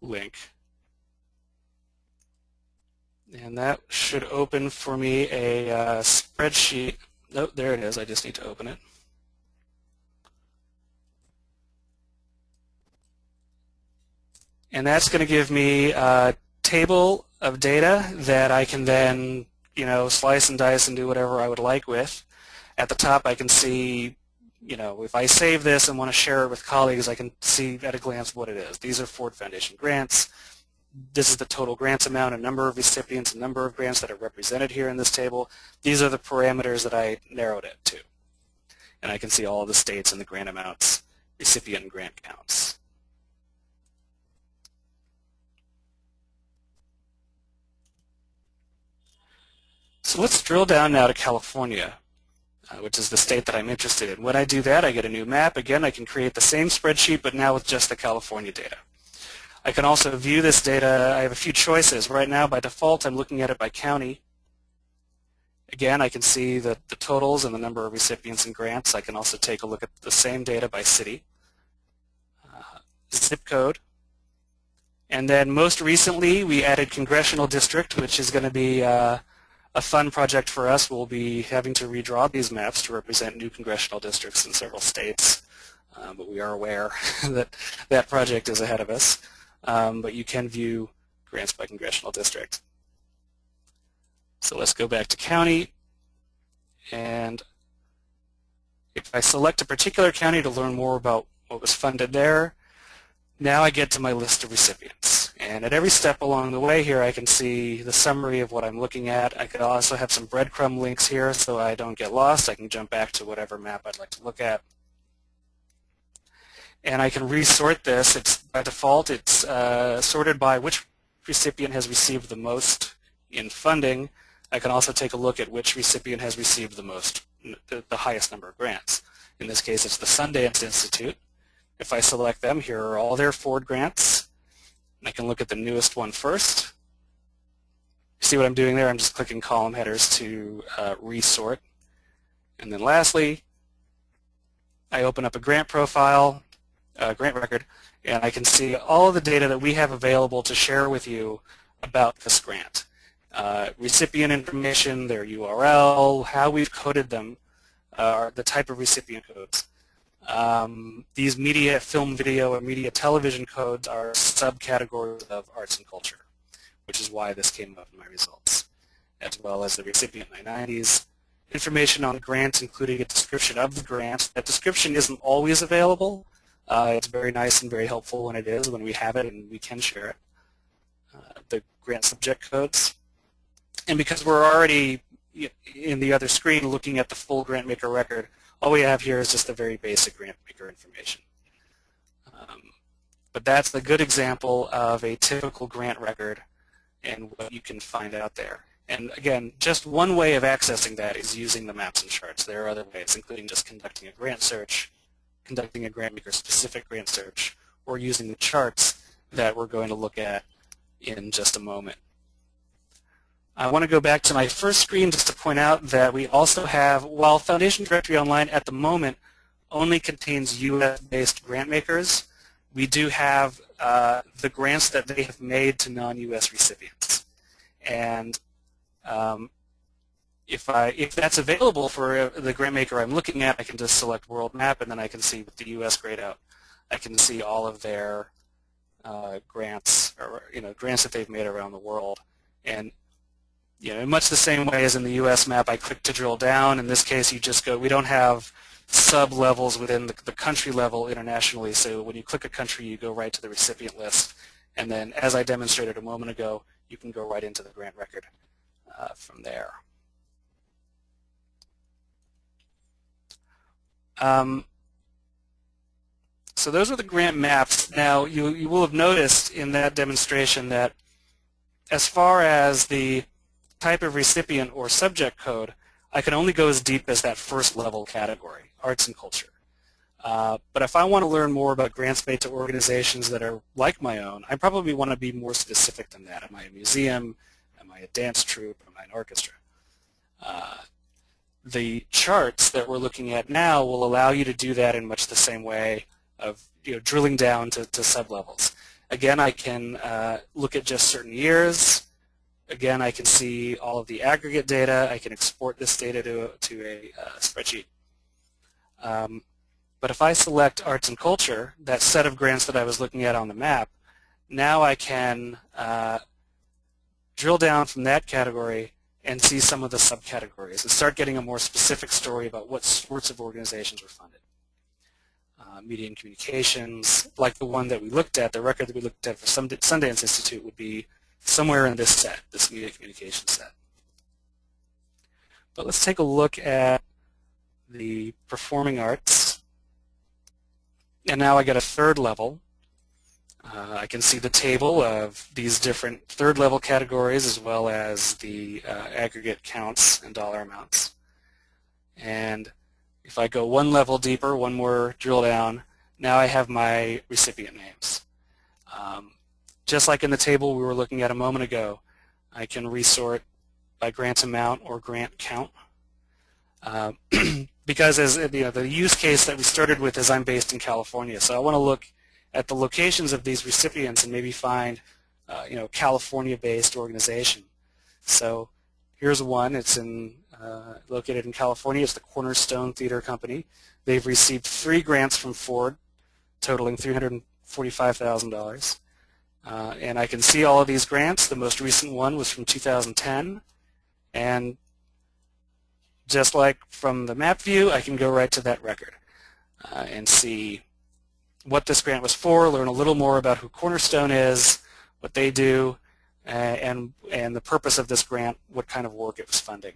link. And that should open for me a uh, spreadsheet. Nope, there it is. I just need to open it. And that's going to give me a table of data that I can then, you know, slice and dice and do whatever I would like with. At the top, I can see you know, if I save this and want to share it with colleagues, I can see at a glance what it is. These are Ford Foundation grants. This is the total grants amount, a number of recipients, a number of grants that are represented here in this table. These are the parameters that I narrowed it to. And I can see all the states and the grant amounts, recipient and grant counts. So let's drill down now to California uh, which is the state that I'm interested in. When I do that, I get a new map. Again, I can create the same spreadsheet, but now with just the California data. I can also view this data. I have a few choices. Right now, by default, I'm looking at it by county. Again, I can see the, the totals and the number of recipients and grants. I can also take a look at the same data by city, uh, zip code. And then most recently, we added congressional district, which is going to be uh, a fun project for us will be having to redraw these maps to represent new congressional districts in several states. Um, but we are aware that that project is ahead of us. Um, but you can view grants by congressional district. So let's go back to county. And if I select a particular county to learn more about what was funded there, now I get to my list of recipients. And at every step along the way here, I can see the summary of what I'm looking at. I could also have some breadcrumb links here so I don't get lost. I can jump back to whatever map I'd like to look at. And I can resort this. It's By default, it's uh, sorted by which recipient has received the most in funding. I can also take a look at which recipient has received the most, the, the highest number of grants. In this case, it's the Sundance Institute. If I select them, here are all their Ford grants. I can look at the newest one first. See what I'm doing there? I'm just clicking column headers to uh, resort. And then lastly, I open up a grant profile, uh, grant record, and I can see all of the data that we have available to share with you about this grant. Uh, recipient information, their URL, how we've coded them, uh, the type of recipient codes. Um, these media, film, video, and media television codes are subcategories of arts and culture, which is why this came up in my results, as well as the recipient 990s, information on grants, including a description of the grant. That description isn't always available. Uh, it's very nice and very helpful when it is, when we have it and we can share it. Uh, the grant subject codes. And because we're already in the other screen looking at the full grant maker record, all we have here is just the very basic grant maker information. Um, but that's a good example of a typical grant record and what you can find out there. And again, just one way of accessing that is using the maps and charts. There are other ways, including just conducting a grant search, conducting a grant maker specific grant search, or using the charts that we're going to look at in just a moment. I want to go back to my first screen just to point out that we also have, while Foundation Directory Online at the moment only contains U.S.-based grant makers, we do have uh, the grants that they have made to non-U.S. recipients. And um, if, I, if that's available for uh, the grant maker I'm looking at, I can just select World Map, and then I can see with the U.S. grayed out, I can see all of their uh, grants or you know grants that they've made around the world. And you know, in much the same way as in the U.S. map, I click to drill down. In this case, you just go. We don't have sub-levels within the, the country level internationally. So when you click a country, you go right to the recipient list. And then, as I demonstrated a moment ago, you can go right into the grant record uh, from there. Um, so those are the grant maps. Now, you, you will have noticed in that demonstration that as far as the type of recipient or subject code, I can only go as deep as that first level category, arts and culture. Uh, but if I want to learn more about grants made to organizations that are like my own, I probably want to be more specific than that. Am I a museum? Am I a dance troupe? Am I an orchestra? Uh, the charts that we're looking at now will allow you to do that in much the same way of you know, drilling down to, to sublevels. Again, I can uh, look at just certain years, Again, I can see all of the aggregate data. I can export this data to, to a uh, spreadsheet. Um, but if I select arts and culture, that set of grants that I was looking at on the map, now I can uh, drill down from that category and see some of the subcategories and start getting a more specific story about what sorts of organizations were funded. Uh, media and communications, like the one that we looked at, the record that we looked at for Sundance Institute would be somewhere in this set, this media communication set. But let's take a look at the performing arts. And now I get a third level. Uh, I can see the table of these different third level categories as well as the uh, aggregate counts and dollar amounts. And if I go one level deeper, one more drill down, now I have my recipient names. Um, just like in the table we were looking at a moment ago, I can resort by grant amount or grant count. Uh, because as you know, the use case that we started with is I'm based in California, so I want to look at the locations of these recipients and maybe find uh, you know California-based organization. So here's one. It's in uh, located in California. It's the Cornerstone Theater Company. They've received three grants from Ford, totaling $345,000. Uh, and I can see all of these grants. The most recent one was from 2010. And just like from the map view, I can go right to that record uh, and see what this grant was for, learn a little more about who Cornerstone is, what they do, uh, and, and the purpose of this grant, what kind of work it was funding.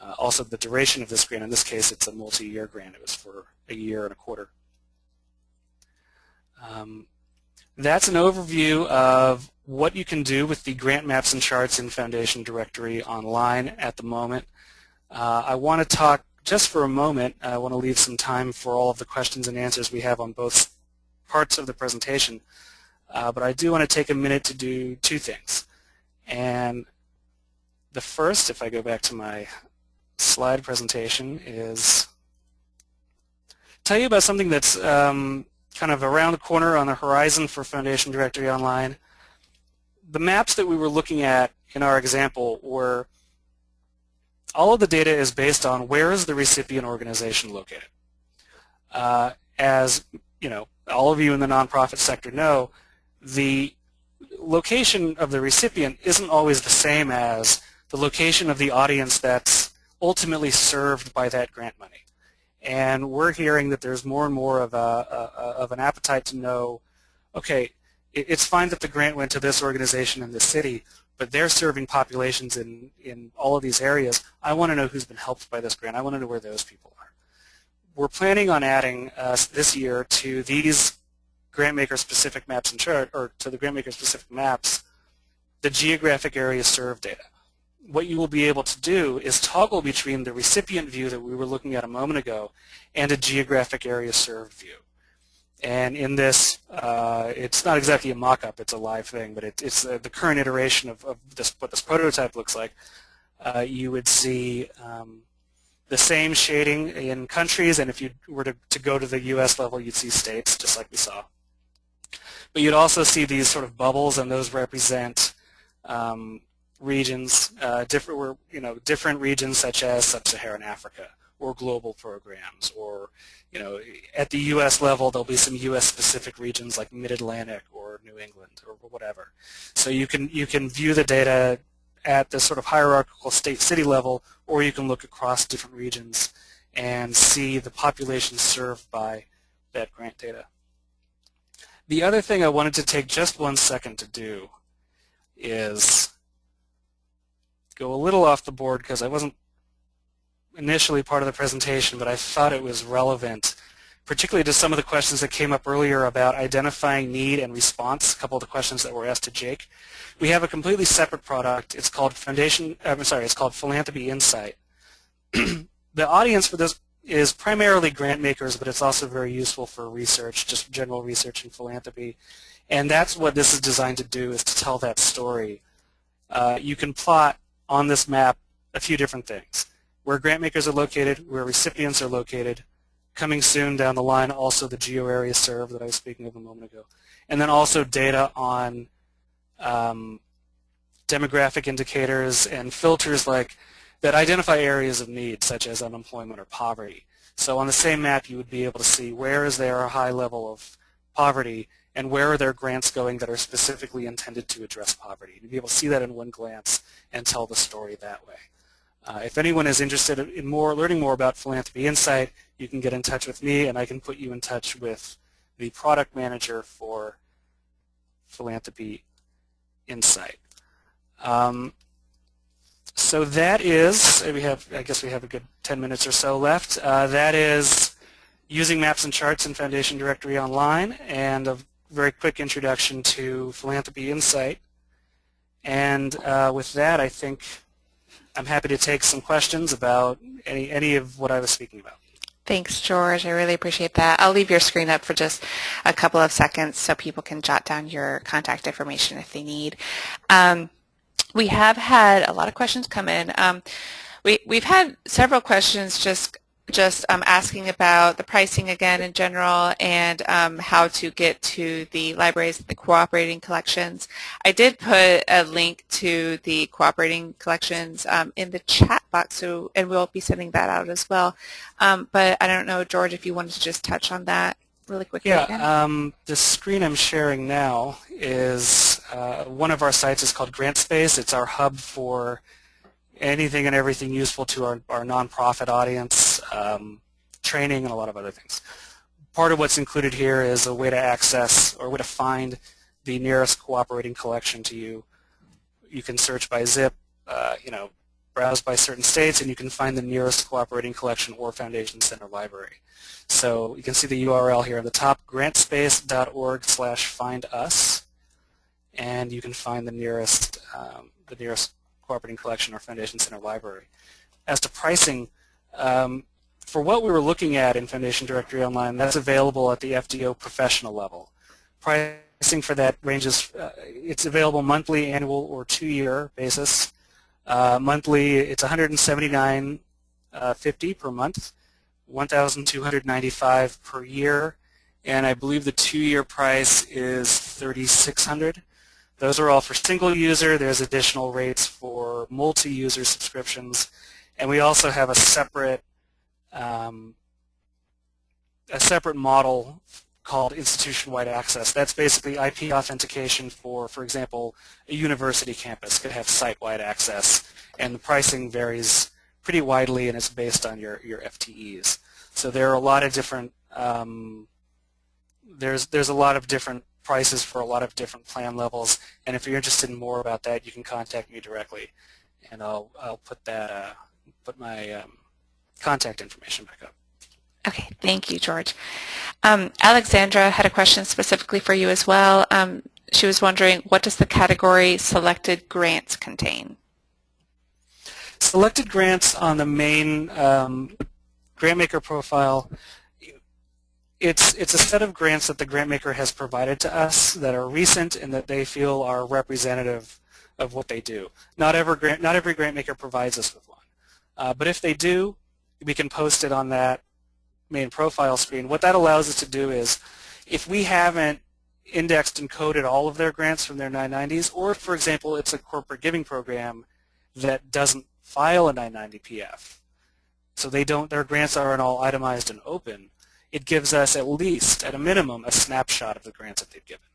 Uh, also the duration of this grant. In this case, it's a multi-year grant. It was for a year and a quarter. Um, that's an overview of what you can do with the grant maps and charts in Foundation Directory online at the moment. Uh, I want to talk just for a moment, I want to leave some time for all of the questions and answers we have on both parts of the presentation. Uh, but I do want to take a minute to do two things. And the first, if I go back to my slide presentation, is tell you about something that's um, kind of around the corner on the horizon for Foundation Directory Online. The maps that we were looking at in our example were all of the data is based on where is the recipient organization located. Uh, as you know, all of you in the nonprofit sector know, the location of the recipient isn't always the same as the location of the audience that's ultimately served by that grant money. And we're hearing that there's more and more of, a, a, of an appetite to know, okay, it's fine that the grant went to this organization in this city, but they're serving populations in, in all of these areas. I want to know who's been helped by this grant. I want to know where those people are. We're planning on adding uh, this year to these grantmaker specific maps and chart, or to the grantmaker specific maps, the geographic area served data what you will be able to do is toggle between the recipient view that we were looking at a moment ago and a geographic area served view. And in this, uh, it's not exactly a mock-up, it's a live thing, but it, it's uh, the current iteration of, of, this, what this prototype looks like. Uh, you would see um, the same shading in countries, and if you were to, to go to the US level, you'd see states, just like we saw. But you'd also see these sort of bubbles, and those represent um, regions, uh, different, you know, different regions such as sub-Saharan Africa or global programs or, you know, at the U.S. level there'll be some U.S. specific regions like Mid-Atlantic or New England or whatever. So you can you can view the data at the sort of hierarchical state-city level, or you can look across different regions and see the population served by that grant data. The other thing I wanted to take just one second to do is go a little off the board because I wasn't initially part of the presentation, but I thought it was relevant, particularly to some of the questions that came up earlier about identifying need and response, a couple of the questions that were asked to Jake. We have a completely separate product. It's called Foundation, uh, I'm sorry, it's called Philanthropy Insight. the audience for this is primarily grant makers, but it's also very useful for research, just general research in philanthropy. And that's what this is designed to do, is to tell that story. Uh, you can plot on this map a few different things. Where grant makers are located, where recipients are located, coming soon down the line also the geo area served that I was speaking of a moment ago. And then also data on um, demographic indicators and filters like that identify areas of need such as unemployment or poverty. So on the same map you would be able to see where is there a high level of poverty and where are there grants going that are specifically intended to address poverty. You'd be able to see that in one glance and tell the story that way. Uh, if anyone is interested in more, learning more about Philanthropy Insight, you can get in touch with me and I can put you in touch with the product manager for Philanthropy Insight. Um, so that is, we have, I guess we have a good 10 minutes or so left. Uh, that is using maps and charts in Foundation Directory Online and a very quick introduction to Philanthropy Insight. And uh, with that, I think I'm happy to take some questions about any, any of what I was speaking about. Thanks, George. I really appreciate that. I'll leave your screen up for just a couple of seconds so people can jot down your contact information if they need. Um, we have had a lot of questions come in. Um, we, we've had several questions just just um, asking about the pricing again in general and um, how to get to the libraries, the cooperating collections. I did put a link to the cooperating collections um, in the chat box, so and we'll be sending that out as well. Um, but I don't know, George, if you wanted to just touch on that really quickly. Yeah, um, the screen I'm sharing now is uh, one of our sites is called GrantSpace. It's our hub for anything and everything useful to our, our nonprofit audience, um, training, and a lot of other things. Part of what's included here is a way to access or a way to find the nearest cooperating collection to you. You can search by zip, uh, you know, browse by certain states, and you can find the nearest cooperating collection or foundation center library. So you can see the URL here at the top, grantspace.org slash find us, and you can find the nearest, um, the nearest cooperating collection or foundation center library. As to pricing, um, for what we were looking at in Foundation Directory Online, that's available at the FDO professional level. Pricing for that ranges, uh, it's available monthly, annual, or two-year basis. Uh, monthly, it's 179.50 uh, per month, 1,295 per year, and I believe the two-year price is 3,600. Those are all for single user. There's additional rates for multi-user subscriptions. And we also have a separate um, a separate model called institution-wide access. That's basically IP authentication for, for example, a university campus could have site-wide access, and the pricing varies pretty widely, and it's based on your, your FTEs. So there are a lot of different um, there's there's a lot of different prices for a lot of different plan levels. And if you're interested in more about that, you can contact me directly, and I'll I'll put that uh, put my um, contact information back up. Okay, thank you, George. Um, Alexandra had a question specifically for you as well. Um, she was wondering, what does the category selected grants contain? Selected grants on the main um, GrantMaker profile it's, it's a set of grants that the grantmaker has provided to us that are recent and that they feel are representative of what they do. Not every grant, not every grantmaker provides us with one. Uh, but if they do, we can post it on that main profile screen. What that allows us to do is if we haven't indexed and coded all of their grants from their 990s, or for example, it's a corporate giving program that doesn't file a 990PF, so they don't, their grants aren't all itemized and open, it gives us at least, at a minimum, a snapshot of the grants that they've given.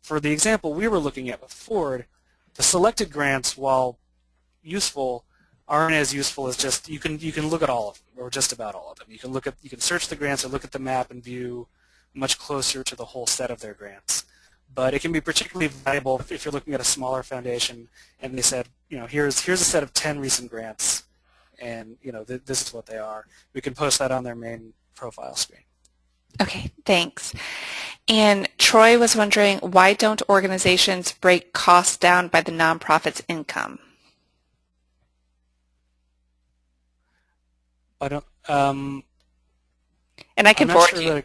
for the example we were looking at with Ford, the selected grants, while useful, aren't as useful as just you can you can look at all of them or just about all of them. You can look at you can search the grants or look at the map and view much closer to the whole set of their grants. But it can be particularly valuable if you're looking at a smaller foundation and they said, you know, here's here's a set of 10 recent grants and you know th this is what they are. We can post that on their main profile screen. Okay, thanks. And Troy was wondering, why don't organizations break costs down by the nonprofit's income? I don't. Um, and I can forward sure you.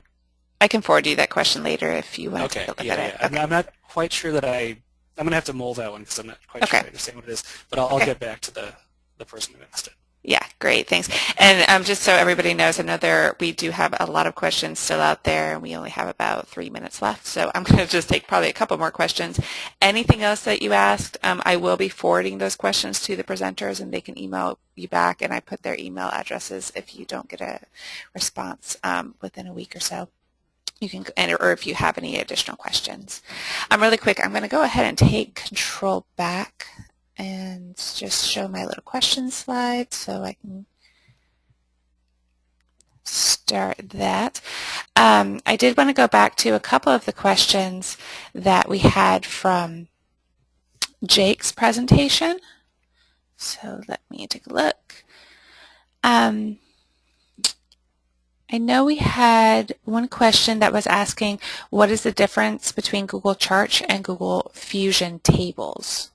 I can forward you that question later if you want okay, to look yeah, at yeah. it. Okay. I'm not quite sure that I. I'm going to have to mold that one because I'm not quite okay. sure I understand what it is. But I'll, I'll get back to the the person who asked it. Yeah, great, thanks. And um, just so everybody knows, I know there we do have a lot of questions still out there, and we only have about three minutes left. So I'm going to just take probably a couple more questions. Anything else that you asked, um, I will be forwarding those questions to the presenters, and they can email you back. And I put their email addresses if you don't get a response um, within a week or so. You can, or if you have any additional questions. I'm um, really quick, I'm going to go ahead and take control back and just show my little question slide so I can start that. Um, I did want to go back to a couple of the questions that we had from Jake's presentation. So let me take a look. Um, I know we had one question that was asking what is the difference between Google Charts and Google Fusion Tables?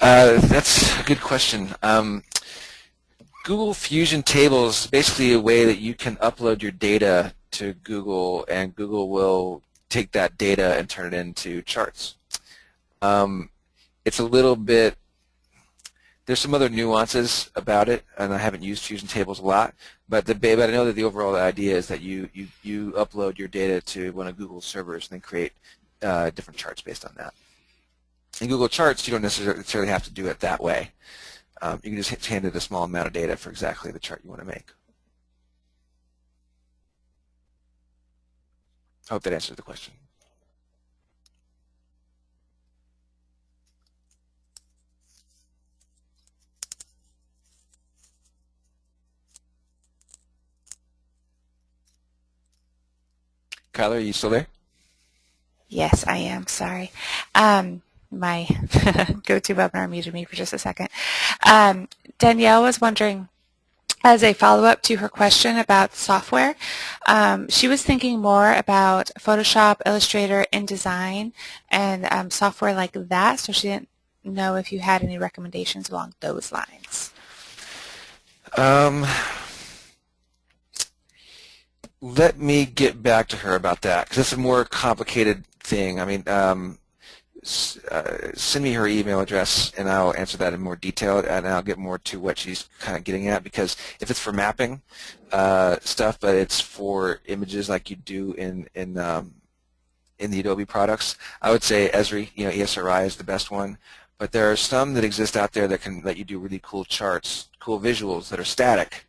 Uh, that's a good question. Um, Google Fusion Tables is basically a way that you can upload your data to Google and Google will take that data and turn it into charts. Um, it's a little bit, there's some other nuances about it and I haven't used Fusion Tables a lot, but, the, but I know that the overall idea is that you, you, you upload your data to one of Google's servers and then create uh, different charts based on that. In Google Charts, you don't necessarily have to do it that way. Um, you can just hand it a small amount of data for exactly the chart you want to make. I hope that answers the question. Kyler, are you still there? Yes, I am. Sorry. Um, my GoToWebinar muted me for just a second. Um, Danielle was wondering, as a follow-up to her question about software, um, she was thinking more about Photoshop, Illustrator, InDesign, and um, software like that, so she didn't know if you had any recommendations along those lines. Um, let me get back to her about that, because it's a more complicated thing. I mean, um, uh, send me her email address and I'll answer that in more detail and I'll get more to what she's kind of getting at because if it's for mapping uh, stuff but it's for images like you do in in um, in the Adobe products I would say Esri you know ESRI is the best one. But there are some that exist out there that can let you do really cool charts cool visuals that are static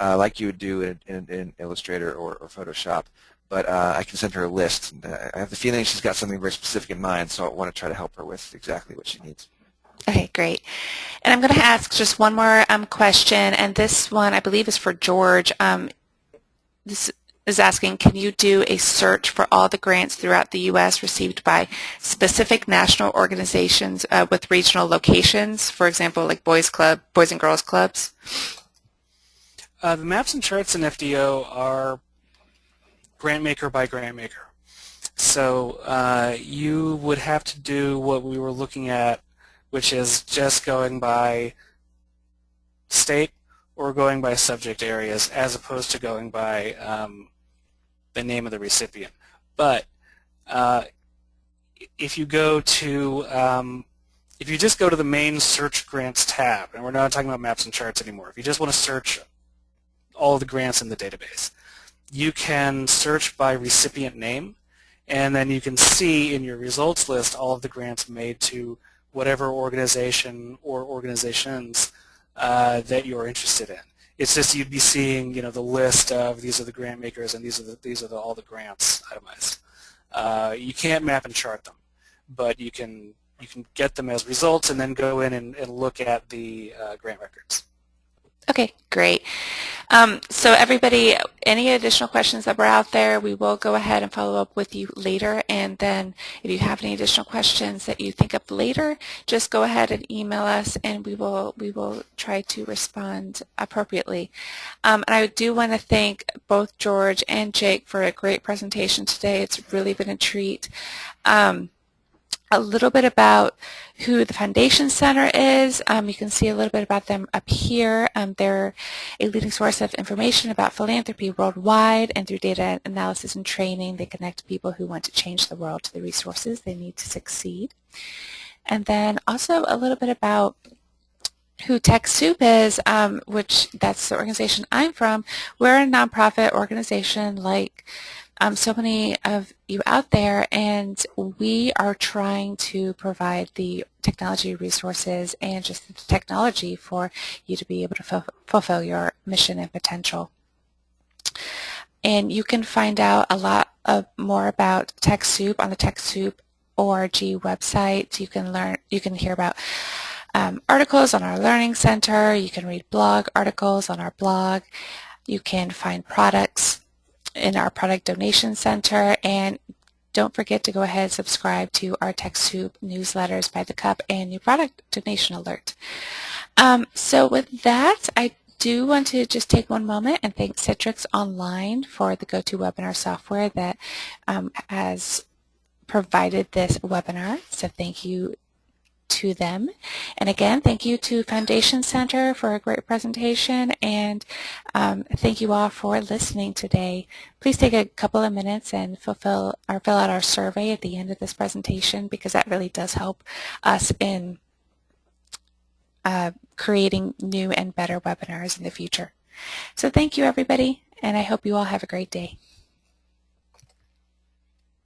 uh, like you would do in, in, in Illustrator or, or Photoshop but uh, I can send her a list. Uh, I have the feeling she's got something very specific in mind, so I want to try to help her with exactly what she needs. Okay, great. And I'm going to ask just one more um, question, and this one I believe is for George. Um, this is asking, can you do a search for all the grants throughout the U.S. received by specific national organizations uh, with regional locations, for example, like Boys Club, Boys and Girls Clubs? Uh, the maps and charts in FDO are grant maker by grant maker. So uh, you would have to do what we were looking at, which is just going by state or going by subject areas as opposed to going by um, the name of the recipient. But uh, if you go to, um, if you just go to the main search grants tab, and we're not talking about maps and charts anymore, if you just want to search all the grants in the database, you can search by recipient name, and then you can see in your results list all of the grants made to whatever organization or organizations uh, that you're interested in. It's just you'd be seeing, you know, the list of these are the grant makers and these are the, these are the, all the grants itemized. Uh, you can't map and chart them, but you can you can get them as results and then go in and, and look at the uh, grant records. Okay, great. Um, so everybody, any additional questions that were out there, we will go ahead and follow up with you later. And then if you have any additional questions that you think of later, just go ahead and email us and we will, we will try to respond appropriately. Um, and I do want to thank both George and Jake for a great presentation today. It's really been a treat. Um, a little bit about who the Foundation Center is. Um, you can see a little bit about them up here. Um, they're a leading source of information about philanthropy worldwide, and through data analysis and training, they connect people who want to change the world to the resources they need to succeed. And then also a little bit about who TechSoup is, um, which that's the organization I'm from. We're a nonprofit organization like um, so many of you out there, and we are trying to provide the technology resources and just the technology for you to be able to fulfill your mission and potential. And you can find out a lot of more about TechSoup on the TechSoup org website. You can learn, you can hear about um, articles on our Learning Center. You can read blog articles on our blog. You can find products in our product donation center and don't forget to go ahead and subscribe to our TechSoup newsletters by the cup and new product donation alert. Um, so with that, I do want to just take one moment and thank Citrix Online for the GoToWebinar software that um, has provided this webinar. So thank you to them. And again, thank you to Foundation Center for a great presentation and um, thank you all for listening today. Please take a couple of minutes and fulfill or fill out our survey at the end of this presentation because that really does help us in uh, creating new and better webinars in the future. So thank you everybody and I hope you all have a great day.